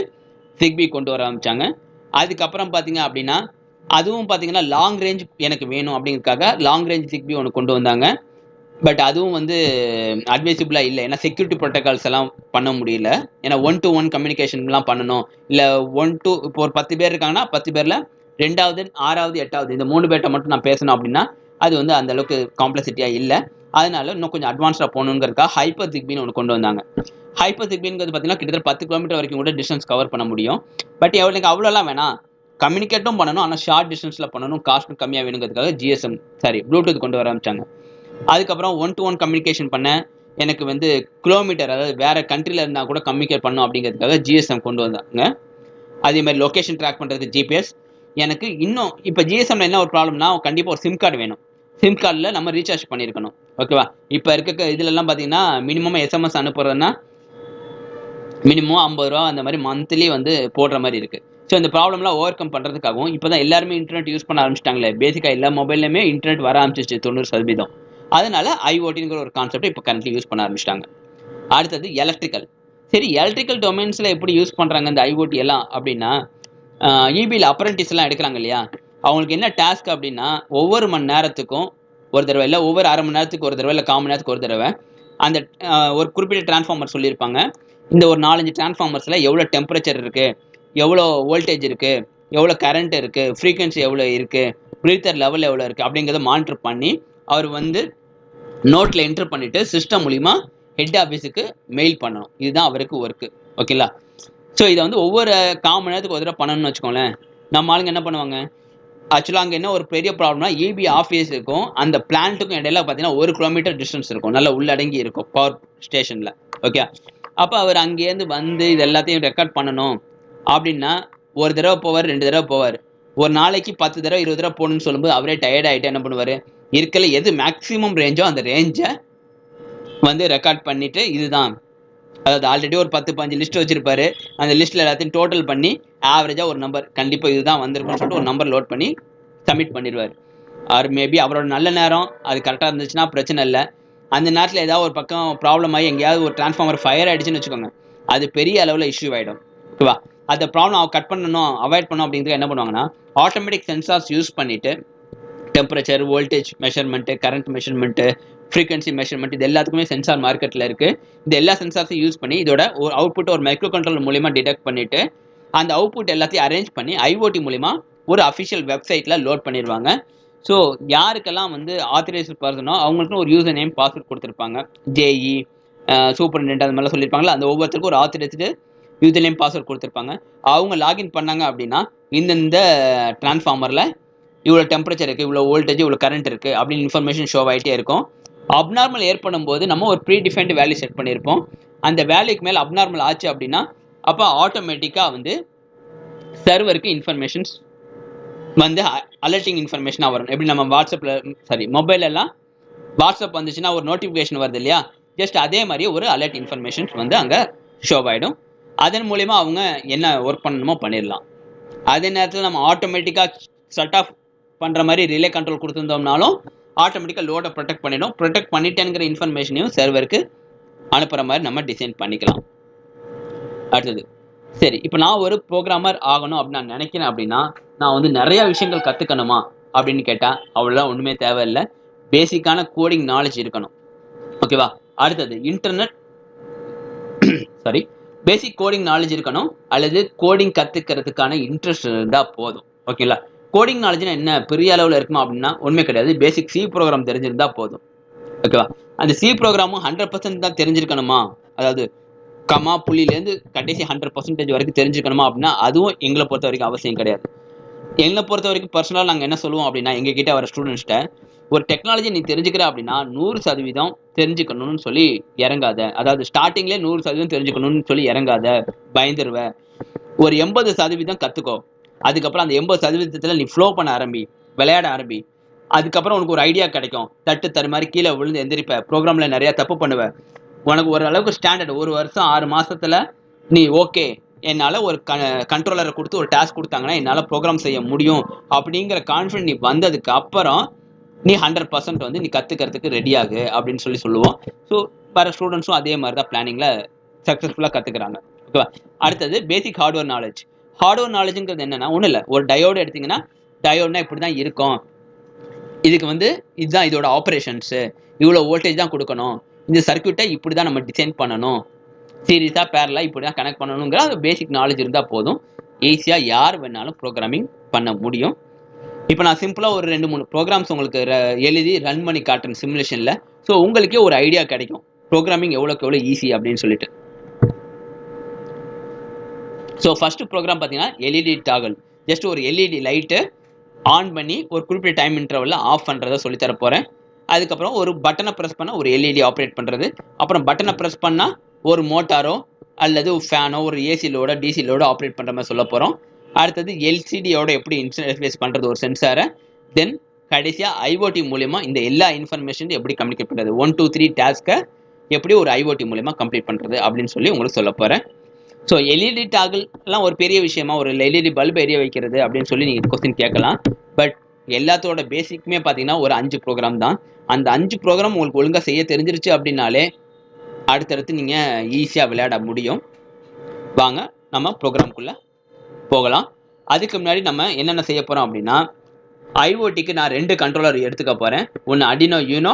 ஜிக்பி கொண்டு வர ஆரம்பிச்சாங்க. அதுக்கப்புறம் பார்த்தீங்க அப்படின்னா அதுவும் பார்த்தீங்கன்னா லாங் ரேஞ்ச் எனக்கு வேணும் அப்படிங்கிறதுக்காக லாங் ரேஞ்ச் ஜிக்பி ஒன்று கொண்டு வந்தாங்க. பட் அதுவும் வந்து அட்வைசபிளாக இல்லை. ஏன்னா செக்யூரிட்டி ப்ரோட்டோகால்ஸ் எல்லாம் பண்ண முடியல. ஏன்னா ஒன் டு ஒன் கம்யூனிகேஷன்லாம் பண்ணணும். இல்லை ஒன் டு இப்போ ஒரு பத்து பேர் இருக்காங்கன்னா பத்து பேரில் ரெண்டாவது ஆறாவது எட்டாவது இந்த மூணு பேர்ட்ட மட்டும் நான் பேசணும் அப்படின்னா அது வந்து அந்த அளவுக்கு காம்ப்ளெக்சிட்டியாக இல்லை. அதனால இன்னும் கொஞ்சம் அட்வான்ஸ்டாக போகணுங்கிறதுக்காக ஹைப்பர் ஜிக்பின்னு ஒன்று கொண்டு வந்தாங்க. ஹைப்பர் ஜிக்பின்ங்கிறது பார்த்தீங்கன்னா கிட்டத்தட்ட பத்து கிலோமீட்டர் வரைக்கும் கூட டிஸ்டன்ஸ் கவர் பண்ண முடியும். பட் எவ்வளோக்கு அவ்வளோலாம் வேணாம். கம்யூனிகேட்டும் பண்ணணும் ஆனால் ஷார்ட் டிஸ்டன்ஸில் பண்ணணும் காஸ்ட்டும் கம்மியாக வேணுங்கிறதுக்காக ஜிஎஸ்எம் சாரி ப்ளூடூத் கொண்டு வர ஆரம்பிச்சாங்க. அதுக்கப்புறம் ஒன் டு ஒன் கம்யூனிகேஷன் பண்ண எனக்கு வந்து கிலோமீட்டர் அதாவது வேறு கண்ட்ரியில் இருந்தால் கூட கம்யூனிகேட் பண்ணும் அப்படிங்கிறதுக்காக ஜிஎஸ்எம் கொண்டு வந்தாங்க. அதே மாதிரி லொக்கேஷன் ட்ராக் பண்ணுறதுக்கு ஜிபிஎஸ் எனக்கு இன்னும் இப்போ ஜிஎஸ்எம்ல என்ன ஒரு ப்ராப்ளம்னா கண்டிப்பாக ஒரு சிம் கார்டு வேணும். சிம் கார்டில் நம்ம ரீசார்ஜ் பண்ணியிருக்கணும் ஓகேவா இப்போ இருக்க இதுலலாம் பார்த்தீங்கன்னா மினிமம் எஸ்எம்எஸ் அனுப்புறதுன்னா மினிமம் ஐம்பது ரூபா அந்த மாதிரி மந்த்லி வந்து போடுற மாதிரி இருக்குது ஸோ இந்த ப்ராப்ளம்லாம் ஓவர் கம் பண்ணுறதுக்காகவும் இப்போ தான் எல்லாருமே இன்டர்நெட் யூஸ் பண்ண ஆரம்பிச்சிட்டாங்களே. பேசிக்காக எல்லா மொபைல்லையுமே இன்டர்நெட் வர ஆரம்பிச்சிச்சு தொண்ணூறு சதவீதம். அதனால ஐஓடிங்கிற ஒரு கான்செப்ட் இப்போ கரண்ட்லி யூஸ் பண்ண ஆரம்பிச்சிட்டாங்க. அடுத்தது எலக்ட்ரிக்கல் சரி எலக்ட்ரிக்கல் டொமைன்ஸில் எப்படி யூஸ் பண்ணுறாங்க இந்த ஐஓடி எல்லாம் அப்படின்னா இபியில் அப்ரண்டிஸ்லாம் எடுக்கிறாங்க இல்லையா? அவங்களுக்கு என்ன டாஸ்க் அப்படின்னா ஒவ்வொரு மணி நேரத்துக்கும் ஒரு தடவை இல்லை ஒவ்வொரு அரை மணி நேரத்துக்கு ஒரு தடவை இல்லை கால் மணி நேரத்துக்கு ஒரு தடவை அந்த ஒரு குறிப்பிட்ட டிரான்ஸ்ஃபார்மர் சொல்லியிருப்பாங்க. இந்த ஒரு நாலஞ்சு டிரான்ஸ்ஃபார்மர்ஸில் எவ்வளோ டெம்பரேச்சர் இருக்குது எவ்வளோ வோல்டேஜ் இருக்குது எவ்வளோ கரண்ட் இருக்குது ஃப்ரீக்வன்சி எவ்வளோ இருக்குது ப்ரீத்தர் லெவல் எவ்வளோ இருக்குது அப்படிங்கிறத மானிட்டர் பண்ணி அவர் வந்து நோட்டில் என்ட்ரு பண்ணிவிட்டு சிஸ்டம் மூலிமா ஹெட் ஆஃபீஸுக்கு மெயில் பண்ணணும். இதுதான் அவருக்கு ஒர்க்கு ஓகேங்களா ஸோ இதை வந்து ஒவ்வொரு கால் மணி நேரத்துக்கு ஒரு தடவை பண்ணணும்னு வச்சுக்கோங்களேன். நம்ம ஆளுங்க என்ன பண்ணுவாங்க? ஆக்சுவலாக அங்கே என்ன ஒரு பெரிய ப்ராப்ளம்னா இபி ஆஃபீஸுக்கும் அந்த பிளான்ட்டுக்கும் இடையில பார்த்தீங்கன்னா ஒரு கிலோமீட்டர் டிஸ்டன்ஸ் இருக்கும். நல்லா உள்ளடங்கி இருக்கும் பவர் ஸ்டேஷனில் ஓகே அப்போ அவர் அங்கேருந்து வந்து இது எல்லாத்தையும் ரெக்கார்ட் பண்ணணும். அப்படின்னா ஒரு தடவை போவார் ரெண்டு தடவை போவார். ஒரு நாளைக்கு பத்து தடவை இருபது தடவை போகணும்னு சொல்லும்போது அவரே டயர்ட் ஆகிட்டு என்ன பண்ணுவார்? இருக்கல எது மேக்ஸிமம் ரேஞ்சோ அந்த ரேஞ்சை வந்து ரெக்கார்ட் பண்ணிவிட்டு இதுதான். அதாவது ஆல்ரெடி ஒரு பத்து பஞ்சு லிஸ்ட் வச்சிருப்பாரு. அந்த லிஸ்ட்டில் எல்லாத்தையும் டோட்டல் பண்ணி ஆவரேஜாக ஒரு நம்பர் கண்டிப்பாக இதுதான் வந்திருக்கும்னு சொல்லிட்டு ஒரு நம்பர் லோட் பண்ணி சப்மிட் பண்ணிடுவார் அவர் மேபி அவரோட நல்ல நேரம் அது கரெக்டாக இருந்துச்சுன்னா பிரச்சனை இல்லை. அந்த நேரத்தில் ஏதாவது ஒரு பக்கம் ப்ராப்ளம் ஆகி எங்கேயாவது ஒரு டிரான்ஸ்ஃபார்மர் ஃபயர் ஆகிடுச்சுன்னு வச்சுக்கோங்க. அது பெரிய அளவில் இஷ்யூ ஆகிடும் ஓகேவா அந்த ப்ராப்ளம் கட் பண்ணணும் அவாய்ட் பண்ணணும் அப்படிங்கிறது என்ன பண்ணுவாங்கன்னா ஆட்டோமேட்டிக் சென்சார்ஸ் யூஸ் பண்ணிவிட்டு temperature voltage measurement current measurement frequency measurement இது எல்லாத்துக்குமே சென்சார் மார்க்கெட்டில் இருக்குது இந்த எல்லா சென்சார்ஸையும் யூஸ் பண்ணி இதோட ஒரு அவுட்புட் ஒரு மைக்ரோ கண்ட்ரோல் மூலிமா டிடெக்ட் பண்ணிவிட்டு அந்த அவுட்புட் எல்லாத்தையும் அரேஞ்ச் பண்ணி ஐஓடி மூலிமா ஒரு அஃபிஷியல் வெப்சைட்டில் லோட் பண்ணிடுவாங்க. ஸோ யாருக்கெல்லாம் வந்து ஆத்தரைஸ்ட் பர்சனோ அவங்களுக்குன்னு ஒரு யூசர் நேம் பாஸ்வேர்ட் கொடுத்துருப்பாங்க ஜேஇ சூப்பரண்டென்ட் அந்த மாதிரிலாம் சொல்லியிருப்பாங்களா அந்த ஒவ்வொருத்தருக்கும் ஒரு ஆத்தரைஸ்டு யூசர் நேம் பாஸ்வேர்ட் கொடுத்துருப்பாங்க. அவங்க லாகின் பண்ணாங்க அப்படின்னா இந்தந்த டிரான்ஸ்ஃபார்மரில் இவ்வளோ டெம்பரேச்சர் இருக்குது இவ்வளோ வோல்டேஜ் இவ்வளோ கரண்ட் இருக்குது அப்படின்னு இன்ஃபர்மேஷன் ஷோ ஆகிட்டே இருக்கும். அப்நார்மல் ஏற்படும் போது நம்ம ஒரு ப்ரீ டிஃபைன்டு வேல்யூ செட் பண்ணியிருப்போம். அந்த வேல்யூக்கு மேலே அப்நார்மல் ஆச்சு அப்படின்னா அப்போ ஆட்டோமேட்டிக்காக வந்து சர்வருக்கு இன்ஃபர்மேஷன்ஸ் வந்து அலர்ட்டிங் இன்ஃபர்மேஷனாக வரும். எப்படி நம்ம வாட்ஸ்அப்பில் சாரி மொபைலெல்லாம் வாட்ஸ்அப் வந்துச்சுன்னா ஒரு நோட்டிஃபிகேஷன் வருது இல்லையா? ஜஸ்ட் அதே மாதிரி ஒரு அலர்ட் இன்ஃபர்மேஷன்ஸ் வந்து அங்கே ஷோ ஆகிடும் அதன் மூலயமா அவங்க என்ன ஒர்க் பண்ணணுமோ பண்ணிடலாம். அதே நேரத்தில் நம்ம ஆட்டோமேட்டிக்காக செட் ஆஃப் பண்ணுற மாதிரி ரிலே கண்ட்ரோல் கொடுத்துருந்தோம்னாலும் ஆட்டோமேட்டிக்காக லோடை ப்ரொடெக்ட் பண்ணிடும். ப்ரொடெக்ட் பண்ணிட்டேங்கிற இன்ஃபர்மேஷனையும் சர்வருக்கு அனுப்புகிற மாதிரி நம்ம டிசைன் பண்ணிக்கலாம். அடுத்தது. சரி இப்போ நான் ஒரு ப்ரோக்ராமர் ஆகணும் அப்படின்னு நான் நினைக்கிறேன் அப்படின்னா நான் வந்து நிறையா விஷயங்கள் கற்றுக்கணுமா அப்படின்னு கேட்டால் அவ்வளோதான் ஒன்றுமே தேவையில்லை. பேசிக்கான கோடிங் நாலேஜ் இருக்கணும். ஓகேவா அடுத்தது internet sorry basic coding knowledge இருக்கணும் அல்லது கோடிங் கற்றுக்கிறதுக்கான இன்ட்ரெஸ்ட் இருந்தால் போதும். ஓகேங்களா கோடிங் நாலேஜ்னா என்ன? பெரிய அளவில் இருக்குமா அப்படின்னா உண்மை கிடையாது. பேசிக் சி ப்ரோக்ராம் தெரிஞ்சிருந்தா போதும். ஓகேவா அந்த சி ப்ரோக்ராமும் ஹண்ட்ரட் பர்சன்ட் தான் தெரிஞ்சிருக்கணுமா? அதாவது கமா புள்ளிலேருந்து கடைசி ஹண்ட்ரட் பர்சன்டேஜ் வரைக்கும் தெரிஞ்சுக்கணுமா அப்படின்னா அதுவும் எங்களை பொறுத்த வரைக்கும் அவசியம் கிடையாது. எங்களை பொறுத்த வரைக்கும் பர்சனலாக நாங்கள் என்ன சொல்லுவோம் அப்படின்னா எங்ககிட்ட வர ஸ்டூடெண்ட்ஸ்கிட்ட ஒரு டெக்னாலஜி நீ தெரிஞ்சுக்கிற அப்படின்னா நூறு சதவீதம் தெரிஞ்சுக்கணும்னு சொல்லி இறங்காத. அதாவது ஸ்டார்டிங்லேயே நூறு சதவீதம் தெரிஞ்சுக்கணும்னு சொல்லி இறங்காத. பயந்துருவ. ஒரு எண்பது சதவீதம் கற்றுக்கோ அதுக்கப்புறம் அந்த எண்பது சதவீதத்தில் நீ ஃப்ளோ பண்ண ஆரம்பி விளையாட ஆரம்பி. அதுக்கப்புறம் உனக்கு ஒரு ஐடியா கிடைக்கும். தட்டு தரு மாதிரி கீழே விழுந்து எந்திரிப்ப. ப்ரோக்ராமில் நிறையா தப்பு பண்ணுவ. உனக்கு ஓரளவுக்கு ஸ்டாண்டர்ட் ஒரு வருஷம் ஆறு மாசத்துல நீ ஓகே என்னால் ஒரு க கண்ட்ரோலரை கொடுத்து ஒரு டாஸ்க் கொடுத்தாங்கன்னா என்னால் ப்ரோக்ராம் செய்ய முடியும். அப்படிங்கிற கான்ஃபிடன்ட் நீ வந்ததுக்கு அப்புறம் நீ ஹண்ட்ரட் பர்சன்ட் வந்து நீ கற்றுக்கிறதுக்கு ரெடியாகு அப்படின்னு சொல்லி சொல்லுவோம். ஸோ வர ஸ்டூடெண்ட்ஸும் அதே மாதிரி தான் பிளானிங்கில் சக்ஸஸ்ஃபுல்லாக கற்றுக்குறாங்க ஓகேவா அடுத்தது பேசிக் ஹார்ட்வேர் நாலேஜ் ஹார்ட்வேர் நாலேஜுங்கிறது என்னன்னா ஒன்றும் இல்லை. ஒரு டயோடு எடுத்தீங்கன்னா டயோட்னா இப்படி தான் இருக்கும். இதுக்கு வந்து இதுதான் இதோட ஆப்ரேஷன்ஸு இவ்வளோ வோல்டேஜ் தான் கொடுக்கணும். இந்த சர்க்கியூட்டை இப்படி தான் நம்ம டிசைன் பண்ணணும். சீரியஸாக பேரலாக இப்படி தான் கனெக்ட் பண்ணணுங்கிற அந்த பேசிக் நாலேஜ் இருந்தால் போதும். ஈஸியாக யார் வேணாலும் ப்ரோக்ராமிங் பண்ண முடியும். இப்போ நான் சிம்பிளாக ஒரு ரெண்டு மூணு ப்ரோக்ராம்ஸ் உங்களுக்கு ர- எழுதி ரன் பண்ணி காட்டுறேன் சிமுலேஷனில் ஸோ உங்களுக்கே ஒரு ஐடியா கிடைக்கும். ப்ரோக்ராமிங் எவ்வளோக்கு எவ்வளோ ஈஸி அப்படின்னு சொல்லிட்டு. ஸோ ஃபஸ்ட்டு ப்ரோக்ராம் பார்த்தீங்கன்னா எல்இடி டாகல் ஜஸ்ட் ஒரு எல்இடி லைட்டு ஆன் பண்ணி ஒரு குறிப்பிட்ட டைம் இன்டர்வலில் ஆஃப் பண்ணுறத சொல்லித்தர போகிறேன் அதுக்கப்புறம் ஒரு பட்டனை ப்ரெஸ் பண்ணால் ஒரு எல்இடி ஆப்ரேட் பண்ணுறது அப்புறம் பட்டனை ப்ரெஸ் பண்ணால் ஒரு மோட்டாரோ அல்லது ஃபேனோ ஒரு ஏசி லோடோ டிசி லோடோ ஆப்ரேட் பண்ணுற மாதிரி சொல்ல போகிறோம் அடுத்தது எல்சிடியோட எப்படி இன்டர்ஃபேஸ் பண்ணுறது ஒரு சென்சாரை தென் கடைசியாக ஐஓடி மூலயமா இந்த எல்லா இன்ஃபர்மேஷன் எப்படி கம்யூனிகேட் பண்ணுறது ஒன் டூ த்ரீ டாஸ்க்கை எப்படி ஒரு ஐஓடி மூலயமா கம்ப்ளீட் பண்ணுறது அப்படின்னு சொல்லி உங்களுக்கு சொல்ல போகிறேன் ஸோ எல்இடி டாகிள்லாம் ஒரு பெரிய விஷயமா ஒரு எல்இடி பல்ப் எரிய வைக்கிறது அப்படின்னு சொல்லி நீங்கள் கொஸ்டின் கேட்கலாம். பட் எல்லாத்தோட பேசிக்குமே பார்த்தீங்கன்னா ஒரு அஞ்சு ப்ரோக்ராம் தான். அந்த அஞ்சு ப்ரோக்ராம் உங்களுக்கு ஒழுங்காக செய்ய தெரிஞ்சிருச்சு அப்படின்னாலே அடுத்தடுத்து நீங்கள் ஈஸியாக விளையாட முடியும். வாங்க நம்ம ப்ரோக்ராம்குள்ளே போகலாம். அதுக்கு முன்னாடி நம்ம என்னென்ன செய்ய போகிறோம் அப்படின்னா ஐஓடிக்கு நான் ரெண்டு கண்ட்ரோலர் எடுத்துக்க போகிறேன் ஒன்று அடினோ யூனோ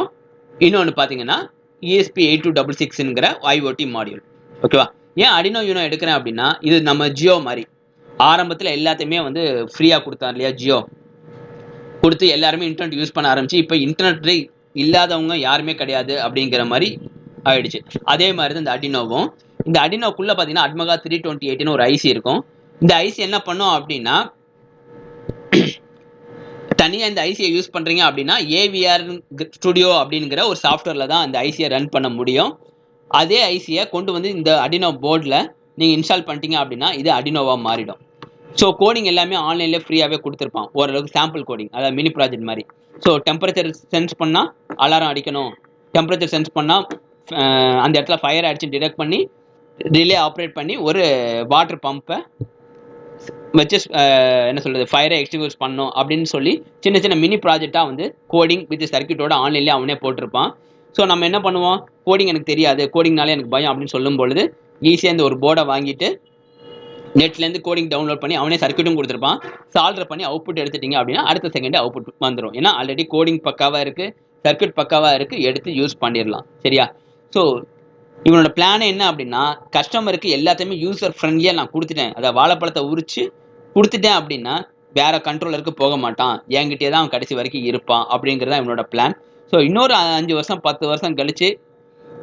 இன்னொன்று பார்த்தீங்கன்னா இஎஸ்பி எயிட் டூ டபுள் சிக்ஸுங்கிற ஐஓடி மாடியூல் ஓகேவா ஏன் அடினோ யூனோ எடுக்கிறேன் அப்படின்னா இது நம்ம ஜியோ மாதிரி. ஆரம்பத்தில் எல்லாத்தையுமே வந்து ஃப்ரீயாக கொடுத்தார் இல்லையா ஜியோ கொடுத்து எல்லாருமே இன்டர்நெட் யூஸ் பண்ண ஆரம்பிச்சு இப்போ இன்டர்நெட் இல்லாதவங்க யாருமே கிடையாது அப்படிங்கிற மாதிரி ஆயிடுச்சு. அதே மாதிரி தான் இந்த அடினோவும் இந்த அடினோக்குள்ளே பார்த்தீங்கன்னா அட்மகா த்ரீ டுவெண்ட்டி எயிட்னு ஒரு ஐசி இருக்கும். இந்த ஐசி என்ன பண்ணும் அப்படின்னா தனியாக இந்த ஐசியை யூஸ் பண்ணுறீங்க அப்படின்னா ஏவிஆர் ஸ்டுடியோ அப்படிங்கிற ஒரு சாஃப்ட்வேரில் தான் அந்த ஐசியை ரன் பண்ண முடியும். அதே ஐசியை கொண்டு வந்து இந்த அடினோ போர்டில் நீங்கள் இன்ஸ்டால் பண்ணிட்டீங்க அப்படின்னா இது அடினோவாக மாறிடும். ஸோ கோடிங் எல்லாமே ஆன்லைன்லேயே ஃப்ரீயாகவே கொடுத்துருப்பான். ஓரளவுக்கு சாம்பிள் கோடிங் அதாவது மினி ப்ராஜெக்ட் மாதிரி. ஸோ டெம்பரேச்சர் சென்ஸ் பண்ணால் அலாரம் அடிக்கணும். டெம்பரேச்சர் சென்ஸ் பண்ணால் அந்த இடத்துல ஃபயர் ஆயிடுச்சு டிடெக்ட் பண்ணி ரிலே ஆப்ரேட் பண்ணி ஒரு வாட்டர் பம்பை வச்சு என்ன சொல்கிறது ஃபயரை எக்ஸ்டிங்யூஸ் பண்ணும் அப்படின்னு சொல்லி சின்ன சின்ன மினி ப்ராஜெக்டாக வந்து கோடிங் வித் சர்க்கியூட்டோட ஆன்லைன்லேயே அவனே போட்டிருப்பான். ஸோ நம்ம என்ன பண்ணுவோம்? கோடிங் எனக்கு தெரியாது. கோடிங்னாலே எனக்கு பயம் அப்படின்னு சொல்லும் பொழுது ஈஸியாக இந்த ஒரு போர்டை வாங்கிட்டு நெட்லேருந்து கோடிங் டவுன்லோட் பண்ணி அவனே சர்க்கியூட்டும் கொடுத்துருப்பான். சால்டர் பண்ணி அவுட்புட் எடுத்துட்டீங்க அப்படின்னா அடுத்த செகண்டே அவுட்புட் வந்துடும் ஏன்னா ஆல்ரெடி கோடிங் பக்காவாக இருக்குது சர்க்கியூட் பக்காவாக இருக்குது எடுத்து யூஸ் பண்ணிடலாம். சரியா? ஸோ இவனோட பிளான் என்ன அப்படின்னா கஸ்டமருக்கு எல்லாத்தையுமே யூசர் ஃப்ரெண்ட்லியாக நான் கொடுத்துட்டேன். அதை வாழைப்பழத்தை உரிச்சு கொடுத்துட்டேன் அப்படின்னா வேற கண்ட்ரோலருக்கு போக மாட்டான். என்கிட்டயே தான் அவன் கடைசி வரைக்கும் இருப்பான் அப்படிங்கிறது தான் இவனோட பிளான் ஸோ இன்னொரு அஞ்சு வருஷம் பத்து வருஷம் கழிச்சு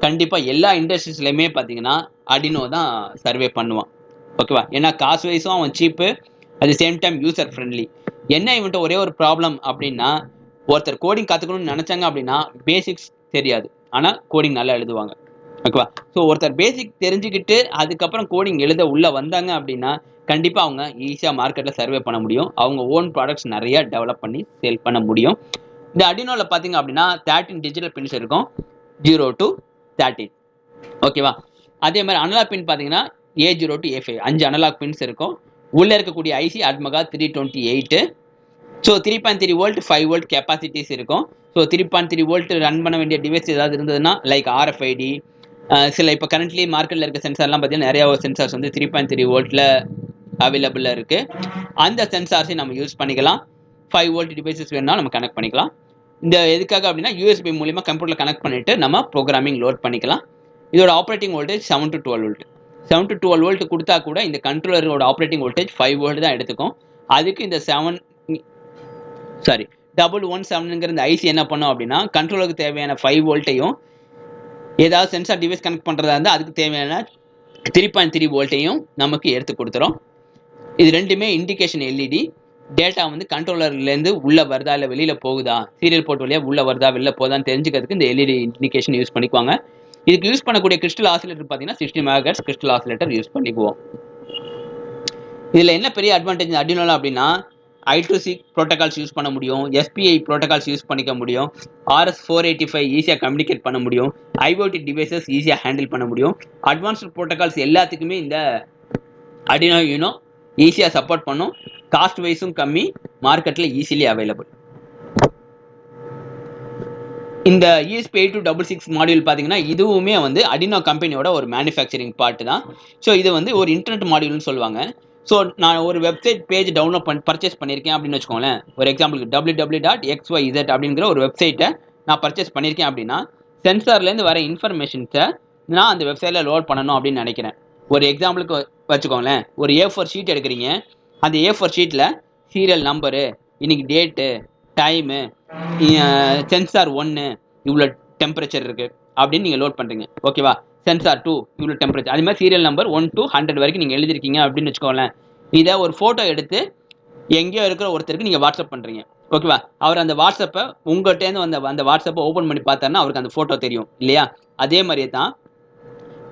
கண்டிப்பாக எல்லா இண்டஸ்ட்ரீஸ்லையுமே பார்த்தீங்கன்னா அடினோ தான் சர்வே பண்ணுவான். ஓகேவா ஏன்னா காசு வைஸும் அவன் cheap at the same time user friendly என்ன இவன்ட்ட ஒரே ஒரு ப்ராப்ளம் அப்படின்னா ஒருத்தர் கோடிங் கற்றுக்கணும்னு நினச்சாங்க அப்படின்னா பேசிக்ஸ் தெரியாது. ஆனால் கோடிங் நல்லா எழுதுவாங்க. ஓகேவா ஸோ ஒருத்தர் பேசிக் தெரிஞ்சுக்கிட்டு அதுக்கப்புறம் கோடிங் எழுத உள்ளே வந்தாங்க அப்படின்னா கண்டிப்பாக அவங்க ஈஸியாக மார்க்கெட்டில் சர்வே பண்ண முடியும். அவங்க ஓன் ப்ராடக்ட்ஸ் நிறையா டெவலப் பண்ணி சேல் பண்ண முடியும். இந்த அடினோவில் பார்த்தீங்க அப்படின்னா தேர்ட்டின் டிஜிட்டல் பின்ஸ் இருக்கும். ஜீரோ டு தேர்ட்டின் ஓகேவா அதே மாதிரி அனலாக் பின் பார்த்தீங்கன்னா A zero to A five அஞ்சு அனலாக் பின்ஸ் இருக்கும். உள்ளே இருக்கக்கூடிய IC ATmega three twenty eight so three point three volt five volt capacities இருக்கும். So three point three volt run பண்ண வேண்டிய டிவைஸ் ஏதாவது இருந்ததுன்னா லைக் ஆர்எஃப்ஐடி சில இப்போ கரண்ட்லி மார்க்கெட்டில் இருக்க சென்சார்லாம் பார்த்தீங்கன்னா நிறையா சென்சார்ஸ் வந்து த்ரீ பாயிண்ட் த்ரீ வோல்ட்டில் அவைலபிளாக இருக்குது அந்த சென்சார்ஸையும் நம்ம யூஸ் பண்ணிக்கலாம். ஃபைவ் வோல்ட் டிவைசஸ் வேணும்னா நம்ம கனெக்ட் பண்ணிக்கலாம். இந்த எதுக்காக அப்படின்னா யூஎஸ்பி மூலிமா கம்ப்யூட்டரில் கனெக்ட் பண்ணிவிட்டு நம்ம ப்ரோக்ராமிங் லோட் பண்ணிக்கலாம். இதோட operating voltage seven to twelve volt seven to twelve volt கொடுத்தா கூட இந்த கண்ட்ரோலரோட ஆப்ரேட்டிங் வோல்டேஜ் ஃபைவ் வோல்ட் தான் எடுத்துக்கும். அதுக்கு இந்த செவன் சாரி டபுள் ஒன் செவனுங்கிற இந்த ஐசி என்ன பண்ணும் அப்படின்னா கண்ட்ரோலுக்கு தேவையான ஃபைவ் வோல்ட்டையும் ஏதாவது சென்சார் டிவைஸ் கனெக்ட் பண்ணுறதா இருந்தால் அதுக்கு தேவையான த்ரீ பாயிண்ட் த்ரீ வோல்ட்டையும் நமக்கு எடுத்து கொடுத்துரும். இது ரெண்டுமே இண்டிகேஷன் எல்இடி டேட்டா வந்து கண்ட்ரோலர்லேருந்து உள்ளே வருதா இல்லை வெளியில் போகுதா? சீரியல் போர்ட் வழியாக உள்ளே வருதா? வெளில போதான்னு தெரிஞ்சுக்கிறதுக்கு இந்த எல்இடி இண்டிகேஷன் யூஸ் பண்ணிக்குவாங்க. இதுக்கு யூஸ் பண்ணக்கூடிய கிறிஸ்டல் ஆசிலேட்டர் பார்த்தீங்கன்னா sixty megahertz crystal oscillator use பண்ணிக்குவோம். இதில் என்ன பெரிய அட்வான்டேஜ் அடினோல அப்படின்னா ஐ ப்ரோட்டோகால்ஸ் யூஸ் பண்ண முடியும். எஸ்பிஐ ப்ரோட்டோகால்ஸ் யூஸ் பண்ணிக்க முடியும். ஆர்எஸ் ஃபோர் எயிட்டி ஃபைவ் ஈஸியாக கம்யூனிகேட் பண்ண முடியும். ஐஓடி டிவைசஸ் ஈஸியாக ஹேண்டில் பண்ண முடியும். அட்வான்ஸ்டு ப்ரோட்டோகால்ஸ் எல்லாத்துக்குமே இந்த அடினோ யூனோ ஈஸியாக சப்போர்ட் பண்ணும். காஸ்ட் வைஸும் கம்மி. மார்க்கெட்டில் ஈஸிலி அவைலபிள் இந்த ESP eight two double six module பார்த்தீங்கன்னா இதுவுமே வந்து அடினோ கம்பெனியோட ஒரு மேனுஃபேக்சரிங் பார்ட்டு தான். ஸோ இது வந்து ஒரு இன்டர்நெட் மாடியூல்னு சொல்லுவாங்க. ஸோ நான் ஒரு வெப்சைட் பேஜ் டவுன்லோட் பண்ணி பர்ச்சேஸ் பண்ணியிருக்கேன் அப்படின்னு வச்சுக்கோங்களேன். ஒரு எக்ஸாம்பிளுக்கு W W dot X Y Z அப்படிங்கிற ஒரு வெப்சைட்டை நான் பர்ச்சேஸ் பண்ணியிருக்கேன் அப்படின்னா சென்சார்லேருந்து வர இன்ஃபர்மேஷன்ஸை நான் அந்த வெப்சைட்டில் லோட் பண்ணணும் அப்படின்னு நினைக்கிறேன். ஒரு எக்ஸாம்பிளுக்கு வச்சுக்கோங்களேன். ஒரு ஏ ஃபோர் ஷீட் எடுக்கிறீங்க. அந்த ஏ ஃபோர் ஷீட்டில் சீரியல் நம்பரு இன்னைக்கு டேட்டு டைமு சென்சார் ஒன்று இவ்வளோ டெம்பரேச்சர் இருக்குது அப்படின்னு நீங்கள் லோட் பண்ணுறீங்க ஓகேவா சென்சார் டூ இவ்வளோ டெம்பரேச்சர் அதே மாதிரி serial number one two hundred வரைக்கும் நீங்கள் எழுதிருக்கீங்க அப்படின்னு வச்சுக்கோங்களேன். இதை ஒரு ஃபோட்டோ எடுத்து எங்கேயோ இருக்கிற ஒருத்தருக்கு நீங்கள் வாட்ஸ்அப் பண்ணுறீங்க ஓகேவா அவர் அந்த வாட்ஸ்அப்பை உங்கள்கிட்டேருந்து வந்த அந்த வாட்ஸ்அப்பை ஓப்பன் பண்ணி பார்த்தாருன்னா அவருக்கு அந்த ஃபோட்டோ தெரியும். இல்லையா? அதே மாதிரியே தான்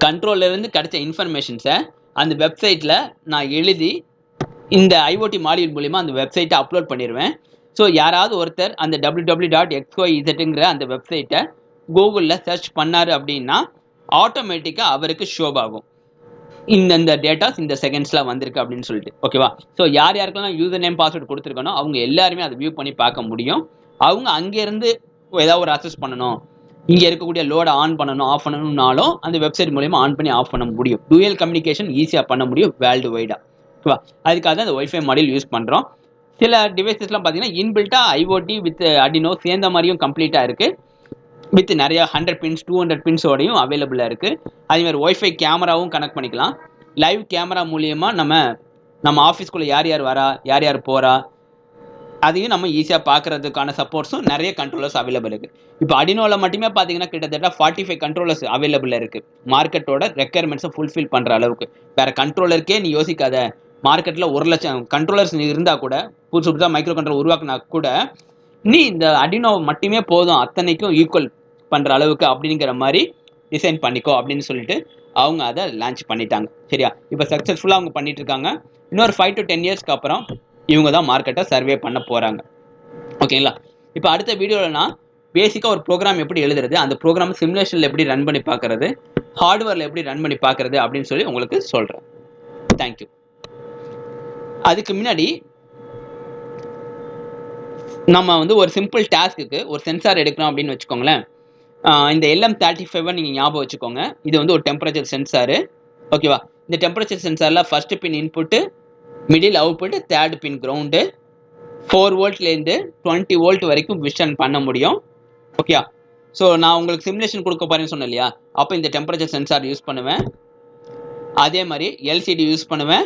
கண்ட்ரோல்லேருந்து கிடைச்ச இன்ஃபர்மேஷன்ஸை அந்த வெப்சைட்டில் நான் எழுதி இந்த ஐஓடி மாடியூல் மூலிமா அந்த வெப்சைட்டை அப்லோட் பண்ணிடுவேன் ஸோ யாராவது ஒருத்தர் அந்த W W dot X Y இசட்டுங்கிற அந்த வெப்சைட்டை கூகுளில் சர்ச் பண்ணார் அப்படின்னா ஆட்டோமேட்டிக்காக அவருக்கு ஷோப் ஆகும். இந்தந்த டேட்டாஸ் இந்த செகண்ட்ஸில் வந்திருக்கு அப்படின்னு சொல்லிட்டு. ஓகேவா ஸோ யார் யாருக்கெல்லாம் யூசர் நேம் பாஸ்வேர்டு கொடுத்துருக்கனோ அவங்க எல்லாருமே அதை வியூ பண்ணி பார்க்க முடியும். அவங்க அங்கேருந்து ஏதாவது ஒரு அசஸ் பண்ணணும். இங்கே இருக்கக்கூடிய லோடை ஆன் பண்ணணும் ஆஃப் பண்ணணும்னாலும் அந்த வெப்சைட் மூலயமா ஆன் பண்ணி ஆஃப் பண்ண முடியும். டூயல் கம்யூனிகேஷன் ஈஸியாக பண்ண முடியும் வேர்ல்டு வைடாக ஓகேவா அதுக்காக தான் அந்த ஒய்ஃபை மாடல் யூஸ் பண்ணுறோம் சில டிவைசஸ்லாம் பார்த்தீங்கன்னா இன்பில்ட்டாக ஐஓடி வித் அடினோ சேர்ந்த மாதிரியும் கம்ப்ளீட்டாக இருக்குது வித் நிறைய ஹண்ட்ரட் பின்ஸ் டூ ஹண்ட்ரட் பின்ஸோடையும் அவைலபிளாக இருக்குது அதேமாதிரி ஒய்ஃபை கேமராவும் கனெக்ட் பண்ணிக்கலாம். லைவ் கேமரா மூலியமாக நம்ம நம்ம ஆஃபீஸ்க்குள்ளே யார் யார் வரா யார் யார் போகிறா அதையும் நம்ம ஈஸியாக பார்க்கறதுக்கான சப்போர்ட்ஸும் நிறைய கண்ட்ரோலர்ஸ் அவைலபிள் இருக்குது இப்போ அடினோவில் மட்டுமே பார்த்தீங்கன்னா கிட்டத்தட்ட ஃபார்ட்டி ஃபைவ் கண்ட்ரோலர்ஸ் அவைலபிள் இருக்குது மார்க்கெட்டோட ரெக்குயர்மெண்ட்ஸை ஃபுல்ஃபில் பண்ணுற அளவுக்கு. வேறு கண்ட்ரோலருக்கே நீ யோசிக்காத. மார்க்கெட்டில் ஒரு லட்சம் கண்ட்ரோலர்ஸ் இருந்தால் கூட புதுசு புதுசாக மைக்ரோ கண்ட்ரோல் உருவாக்குனா கூட நீ இந்த அடினோ மட்டுமே போதும். அத்தனைக்கும் ஈக்குவல் பண்ணுற அளவுக்கு அப்படிங்கிற மாதிரி டிசைன் பண்ணிக்கோ அப்படின்னு சொல்லிட்டு அவங்க அதை லான்ச் பண்ணிட்டாங்க. சரியா? இப்போ சக்ஸஸ்ஃபுல்லாக அவங்க பண்ணிட்டு இருக்காங்க. இன்னொரு ஃபைவ் டு டென் இயர்ஸ்க்கு அப்புறம் இவங்க தான் மார்க்கெட்டை சர்வே பண்ண போகிறாங்க ஓகேங்களா இப்போ அடுத்த வீடியோவில் நான் பேசிக்காக ஒரு ப்ரோக்ராம் எப்படி எழுதுறது அந்த ப்ரோக்ராம் சிமுலேஷனில் எப்படி ரன் பண்ணி பார்க்குறது ஹார்ட்வேரில் எப்படி ரன் பண்ணி பார்க்குறது அப்படின்னு சொல்லி உங்களுக்கு சொல்கிறேன் தேங்க்யூ அதுக்கு முன்னாடி நம்ம வந்து ஒரு சிம்பிள் டாஸ்க்குக்கு ஒரு சென்சார் எடுக்கணும் அப்படின்னு வச்சுக்கோங்களேன். இந்த எல்எம் தேர்ட்டி ஃபைவை நீங்கள் ஞாபகம் வச்சுக்கோங்க. இது வந்து ஒரு டெம்பரேச்சர் சென்சாரு ஓகேவா இந்த temperature சென்சாரில் first pin input middle output third pin ground four வோல்ட்லேருந்து twenty volt வரைக்கும் விஷன் பண்ண முடியும். ஓகே ஸோ நான் உங்களுக்கு சிமுலேஷன் கொடுக்க போறேன்னு சொன்னேன் இல்லையா? அப்போ இந்த டெம்பரேச்சர் சென்சார் யூஸ் பண்ணுவேன். அதே மாதிரி எல்சிடி யூஸ் பண்ணுவேன்.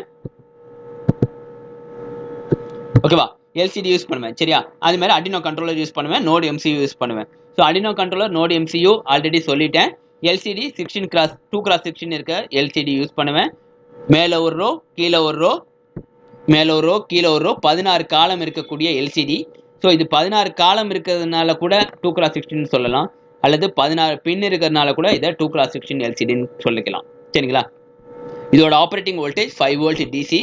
ஓகேவா எல்சிடி யூஸ் பண்ணுவேன். சரியா? அது மாதிரி அடினோ கண்ட்ரோலர் யூஸ் பண்ணுவேன். நோடு எம்சியூ யூஸ் பண்ணுவேன். So Arduino controller node MCU already சொல்லிட்டேன். LCD sixteen cross two cross sixteen இருக்க எல்சிடி யூஸ் பண்ணுவேன். மேலே ஒரு ரோ கீழே ஒரு ரோ மேலே ஒரு ரோ கீழே ஒரு ரோ பதினாறு காலம் இருக்கக்கூடிய எல்சிடி ஸோ இது பதினாறு காலம் இருக்கிறதுனால கூட டூ கிராஸ் சிக்ஸ்டின்னு சொல்லலாம். அல்லது பதினாறு பின் இருக்கிறதுனால கூட இதை டூ கிராஸ் சிக்ஸ்டின் எல்சிடின்னு சொல்லிக்கலாம். சரிங்களா? இதோட operating voltage five volt DC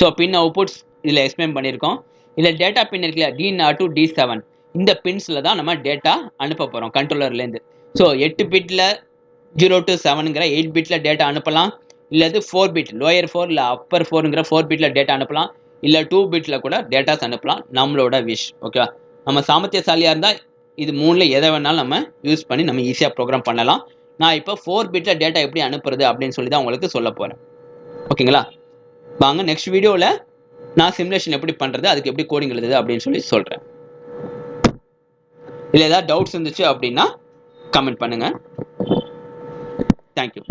so pin outputs இதில் எக்ஸ்பிளைன் பண்ணியிருக்கோம். இதில் டேட்டா பின் இருக்குல்ல D naught to D seven இந்த பின்ஸில் தான் நம்ம டேட்டா அனுப்ப போகிறோம் கண்ட்ரோலர்லேருந்து ஸோ எட்டு பிட்டில் ஜீரோ டு செவனுங்கிற எயிட் பிட்டில் டேட்டா அனுப்பலாம். இல்லது ஃபோர் பிட் லோயர் ஃபோர் இல்லை அப்பர் ஃபோருங்கிற ஃபோர் பிட்டில் டேட்டா அனுப்பலாம். இல்லை டூ பிட்டில் கூட டேட்டாஸ் அனுப்பலாம். நம்மளோட விஷ் ஓகேவா நம்ம சாமர்த்தியசாலியாக இருந்தால் இது மூணில் எதை வேணாலும் நம்ம யூஸ் பண்ணி நம்ம ஈஸியாக ப்ரோக்ராம் பண்ணலாம். நான் இப்போ ஃபோர் பிட்டில் டேட்டா எப்படி அனுப்புறது அப்படின்னு சொல்லி தான் உங்களுக்கு சொல்ல போகிறேன் ஓகேங்களா? வாங்க நெக்ஸ்ட் வீடியோவில் நான் சிமுலேஷன் எப்படி பண்ணுறது அதுக்கு எப்படி கோடிங் எழுதுது அப்படின்னு சொல்லி சொல்கிறேன் இல்லை ஏதாவது டவுட்ஸ் இருந்துச்சு அப்படின்னா கமெண்ட் பண்ணுங்கள் தேங்க்யூ